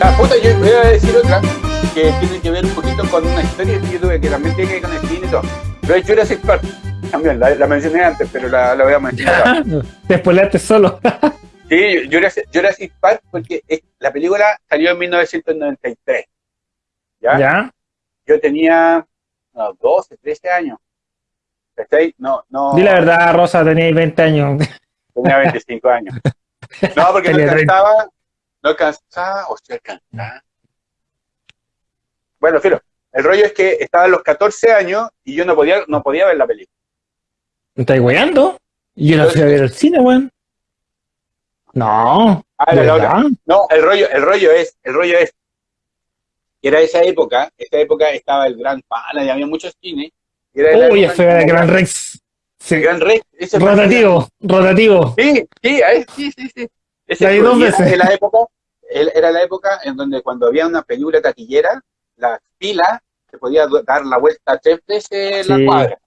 Ah, puta, yo voy a decir otra que tiene que ver un poquito con una historia que yo tuve que también tiene que ver con el cine y todo. Pero es Jurassic Park. También la, la mencioné antes, pero la, la voy a mencionar. Te spoileaste solo. Sí, Jurassic, Jurassic Park, porque es- la película salió en 1993. ¿Ya? ¿Ya? Yo tenía no, 12, 13 años. ¿Cachai? No, no. Di la verdad, Rosa, teníais 20 años. Tenía 25 años. No, porque no Tenía 30. alcanzaba, no alcanzaba, o sea, alcanzaba. Bueno, filo, el rollo es que estaba a los 14 años y yo no podía, no podía ver la película. ¿Me estáis weando? Yo la fui a ver al cine, weón. No. Ah. No, el rollo, el rollo es, el rollo es, que era esa época, esa época estaba el Gran Pana y había muchos cines. Uy, en el Gran Rex. Sí. El Gran Rex. ese Rotativo, rotativo. Sí, sí, ahí- sí, sí, sí. Ese dos era la época, era la época en donde cuando había una película taquillera, la fila se podía dar la vuelta tres veces Sí. la cuadra.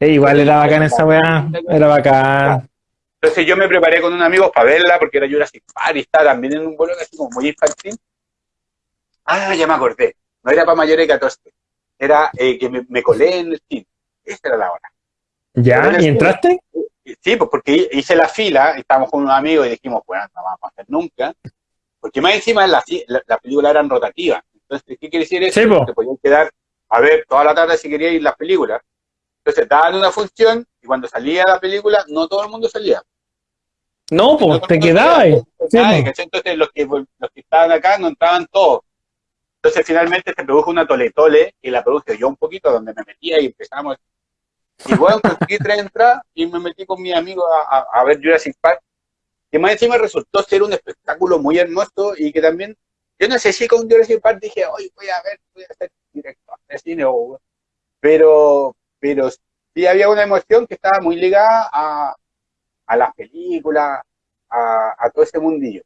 Eh, igual era bacán esa weá. Era bacán. Entonces yo me preparé con un amigo para verla porque era Jurassic Park y estaba también en un vuelo así como muy infantil. Ah, ya me acordé. No era para mayores de 14. Era eh, que me, me colé en el cine. Esa era la hora. ¿Ya? ¿Y entraste? Sí, pues porque hice la fila, estábamos con unos amigos y dijimos, bueno, no vamos a hacer nunca. Porque más encima las la, la películas eran rotativas. Entonces, ¿qué quiere decir eso? Sí, po. Te podían quedar a ver toda la tarde si querías ir las películas. Entonces, daban una función y cuando salía la película, no todo el mundo salía. No, pues te quedabas. Sí. Entonces, los que, los que estaban acá no entraban todos. Entonces, finalmente se produjo una tole-tole y la produje yo un poquito, donde me metía y empezamos. Y bueno, conseguí tres entradas y me metí con mi amigo a, a- a ver Jurassic Park. Y más encima resultó ser un espectáculo muy hermoso y que también, yo no sé si con Jurassic Park dije, hoy voy a ver, voy a hacer directo de cine, o- pero, pero sí había una emoción que estaba muy ligada a, a las películas, a, a todo ese mundillo.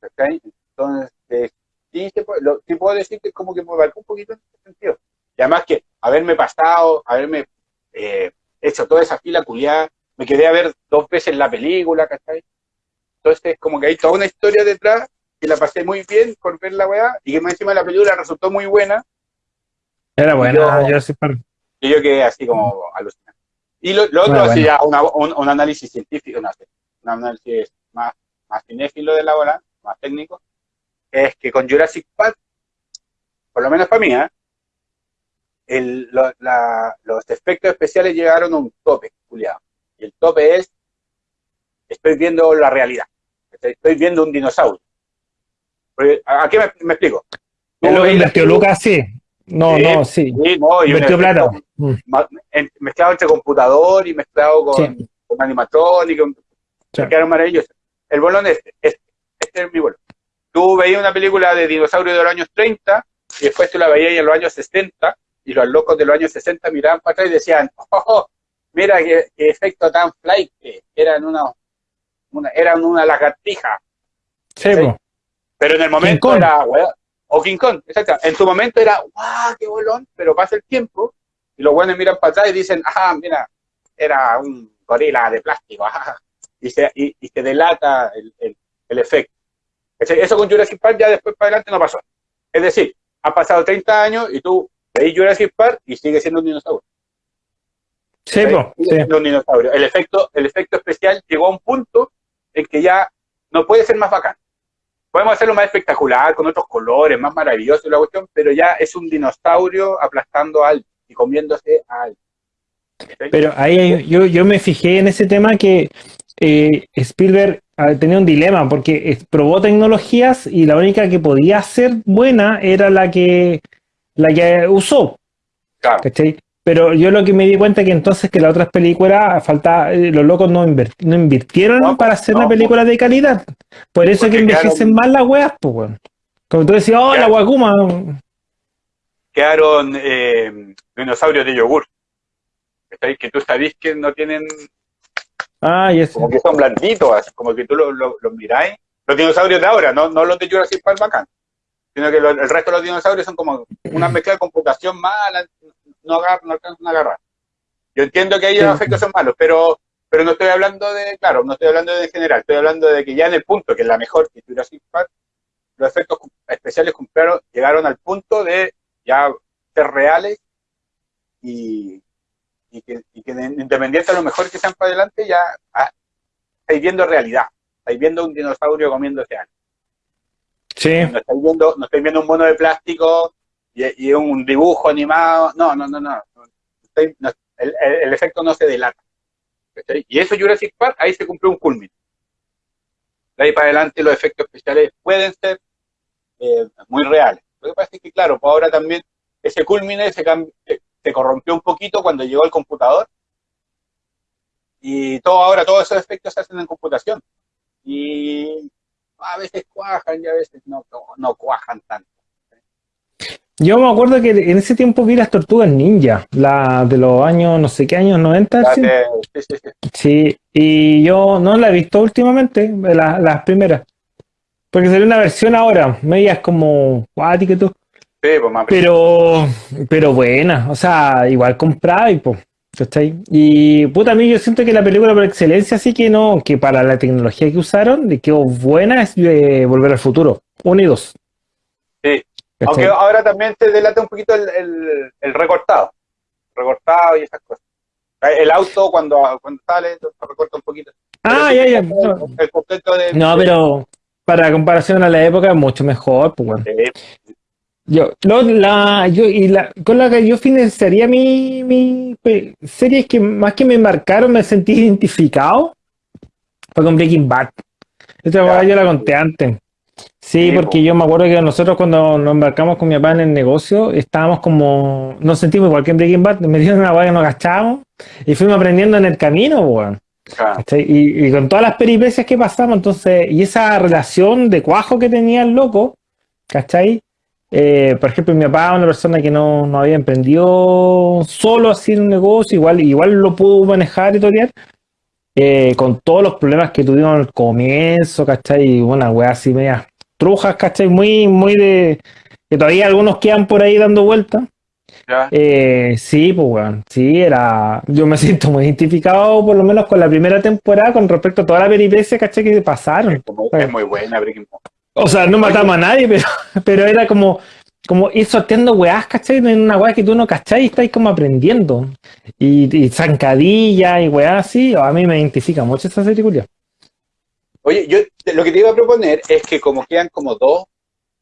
¿cachai? Entonces, sí, se puede- lo- sí puedo decir que como que me marcó un poquito en ese sentido. Y además que haberme pasado, haberme eh, hecho toda esa fila culiada, me quedé a ver dos veces la película, ¿cachai? Entonces, como que hay toda una historia detrás, que la pasé muy bien por ver la weá, y que más encima la película resultó muy buena, Era buena, Yo- Jurassic Park. y yo quedé así como alucinado. Y lo, lo otro, bueno. una- un, un análisis científico, sé, un análisis más, más cinéfilo de la bola, más técnico, es que con Jurassic Park, por lo menos para mí, ¿eh? el, lo- la- los efectos especiales llegaron a un tope, culiado. Y el tope es, estoy viendo la realidad, estoy viendo un dinosaurio. ¿A qué me, me explico? Tú Es lo que veis la invirtió película- Lucas, sí. No, no, sí. Sí, no, y efecto- plata. Mm, mezclado entre computador y mezclado con, Sí. con Sí. me quedaron maravillosos. El bolón es este, este, este es mi bolón. Tú veías una película de dinosaurios de los años 30 y después tú la veías en los años 60 y los locos de los años 60 miraban para atrás y decían, oh, oh, mira qué, qué efecto tan flight, que eran una, una, eran una lagartija. Sí, Sí. Pero en el momento era, weá, o King Kong, exacto. En su momento era, ¡guau, qué bolón! Pero pasa el tiempo y los buenos miran para atrás y dicen, ¡ah, mira! Era un gorila de plástico, ajá. Y se, y, y se delata el, el, el efecto. Eso con Jurassic Park ya después para adelante no pasó. Es decir, han pasado 30 años y tú veis Jurassic Park y sigue siendo un dinosaurio. Sí, po. Sí. un dinosaurio. El efecto, el efecto especial llegó a un punto en que ya no puede ser más bacán. Podemos hacerlo más espectacular, con otros colores, más maravilloso la cuestión, pero ya es un dinosaurio aplastando a alguien y comiéndose a alguien. ¿Cachai? Pero ahí yo, yo me fijé en ese tema que eh, Spielberg ah, tenía un dilema porque probó tecnologías y la única que podía ser buena era la que la que usó, Claro. ¿cachai? Pero yo lo que me di cuenta que entonces que las otras películas falta, eh, los locos no, no invirtieron No, para hacer no, una película de calidad. Por eso es que envejecen más las weas, pues weón. Como tú decías, oh, la guacuma. Quedaron eh, dinosaurios de yogur. Que tú sabés que no tienen, Ah, ya como que son blanditos, como que tú los lo, miráis. Los dinosaurios de ahora, no, no los de Jurassic Park bacán, sino que lo- el resto de los dinosaurios son como una mezcla de computación mala, no, agar, no alcanzan a agarrar. Yo entiendo que ahí Sí. los efectos son malos, pero, pero no estoy hablando de, claro, no estoy hablando de general, estoy hablando de que ya en el punto, que es la mejor que Jurassic Park, los efectos especiales cumplieron, llegaron al punto de ya ser reales y, y que, y que de- independiente a lo mejor que sean para adelante, ya ah, estáis viendo realidad, estáis viendo un dinosaurio comiéndose algo. Sí. No estáis viendo, no estáis viendo un mono de plástico y, un dibujo animado. No, no, no, no. El, el- efecto no se delata. Y eso Jurassic Park, ahí se cumplió un culmin. De ahí para adelante los efectos especiales pueden ser eh, muy reales. Lo que pasa es que, claro, pues ahora también ese culmine se, se, se corrompió un poquito cuando llegó el computador. Y todo ahora, todos esos efectos se hacen en computación. Y a veces cuajan y a veces no, no, no cuajan tanto. Yo me acuerdo que en ese tiempo vi las tortugas ninja, la de los años, no sé qué años, 90. Ya sí. sí, sí, sí. Sí, y yo no la he visto últimamente, la- las primeras. Porque salió una versión ahora, medias como cuática y todo. Sí, pues más Pero, pero buena, o sea, igual comprada y pues. Y puta, a mí yo siento que la película por excelencia sí que no, que para la tecnología que usaron, de quedó buena es Volver al Futuro, uno y dos. Sí. Aunque ahora también te delata un poquito el, el, el recortado. Recortado y esas cosas. El auto cuando, cuando sale, recorta un poquito. ah, Pero ya, ya. No, El completo de. no, pero para comparación a la época es mucho mejor, pues bueno. Sí, Yo, lo- la, yo, y la, con la que yo financiaría mi, mi pe- series que más que me marcaron, me sentí identificado, fue con Breaking Bad. Esta yo la conté antes. Sí, porque po. yo me acuerdo que nosotros cuando nos embarcamos con mi papá en el negocio, estábamos como, nos sentimos igual que en Breaking Bad, me dieron una weá que nos gastábamos y fuimos aprendiendo en el camino, weón. claro. ¿Cachai? Y, y con todas las peripecias que pasamos, entonces, y esa relación de cuajo que tenía el loco, ¿cachai? Eh, por ejemplo, mi papá, una persona que no, no había emprendido solo así en un negocio, igual, igual lo pudo manejar y torear, eh, con todos los problemas que tuvimos al comienzo, ¿cachai? Y una weá así media trujas, ¿cachai? Muy, muy de. que todavía algunos quedan por ahí dando vueltas. Eh, sí, pues weón, sí, era. Yo me siento muy identificado, por lo menos con la primera temporada, con respecto a toda la peripecia, ¿cachai? Que pasaron. Como- es muy buena Breaking. O sea, no matamos a nadie, pero, pero era como, como ir sorteando weás, ¿cachai? En una weá que tú no cachai y estáis como aprendiendo. Y, y zancadilla y weás así, a mí me identifica mucho esa serie, culia. Oye, yo lo que te iba a proponer es que como quedan como dos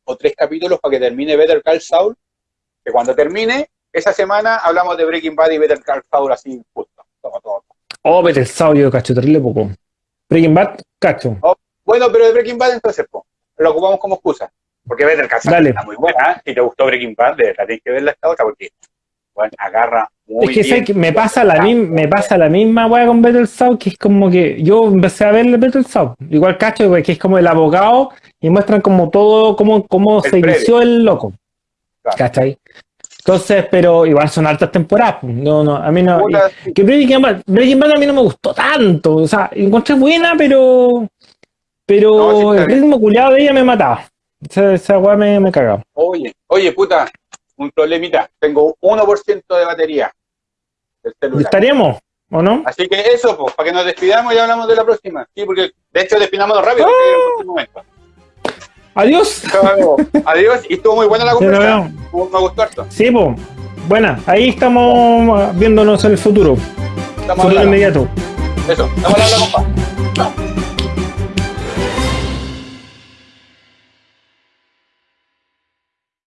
o tres capítulos para que termine Better Call Saul, que cuando termine, esa semana hablamos de Breaking Bad y Better Call Saul así justo. Todo, todo. Oh, Better Saul, yo cacho terrible poco. Breaking Bad, cacho. Bueno, pero de Breaking Bad entonces, po, lo ocupamos como excusa. Porque Better Call Saul Dale. está muy buena. Si te gustó Breaking Bad, de verdad tienes que verla esta otra porque bueno, agarra muy Es que, bien. ¿sabes qué? me pasa la misma, me pasa la misma weá con Better Saul, que es como que yo empecé a ver Better Saul, igual cacho, güey, que es como el abogado, y muestran como todo, cómo, cómo se previo. inició el loco. Claro. ¿Cachai? Entonces, pero igual son altas temporadas. pues. No, no, a mí no. Y- que Breaking Bad, Breaking Bad a mí no me gustó tanto. O sea, encontré buena, pero. Pero No, sí el ritmo culiado de ella me mataba. Esa, esa weá me, me cagaba. Oye, oye, puta, un problemita. Tengo 1% de batería del celular. ¿Estaríamos? ¿O no? Así que eso, pues, para que nos despidamos y hablamos de la próxima. Sí, porque de hecho despidámonos rápido Ah. en momento. Adiós. Adiós, y estuvo muy buena la conversación. Me gustó harto. Sí, pues. Buena, ahí estamos viéndonos en el futuro. Estamos Futuro hablando. inmediato. Eso, estamos hablando, compa.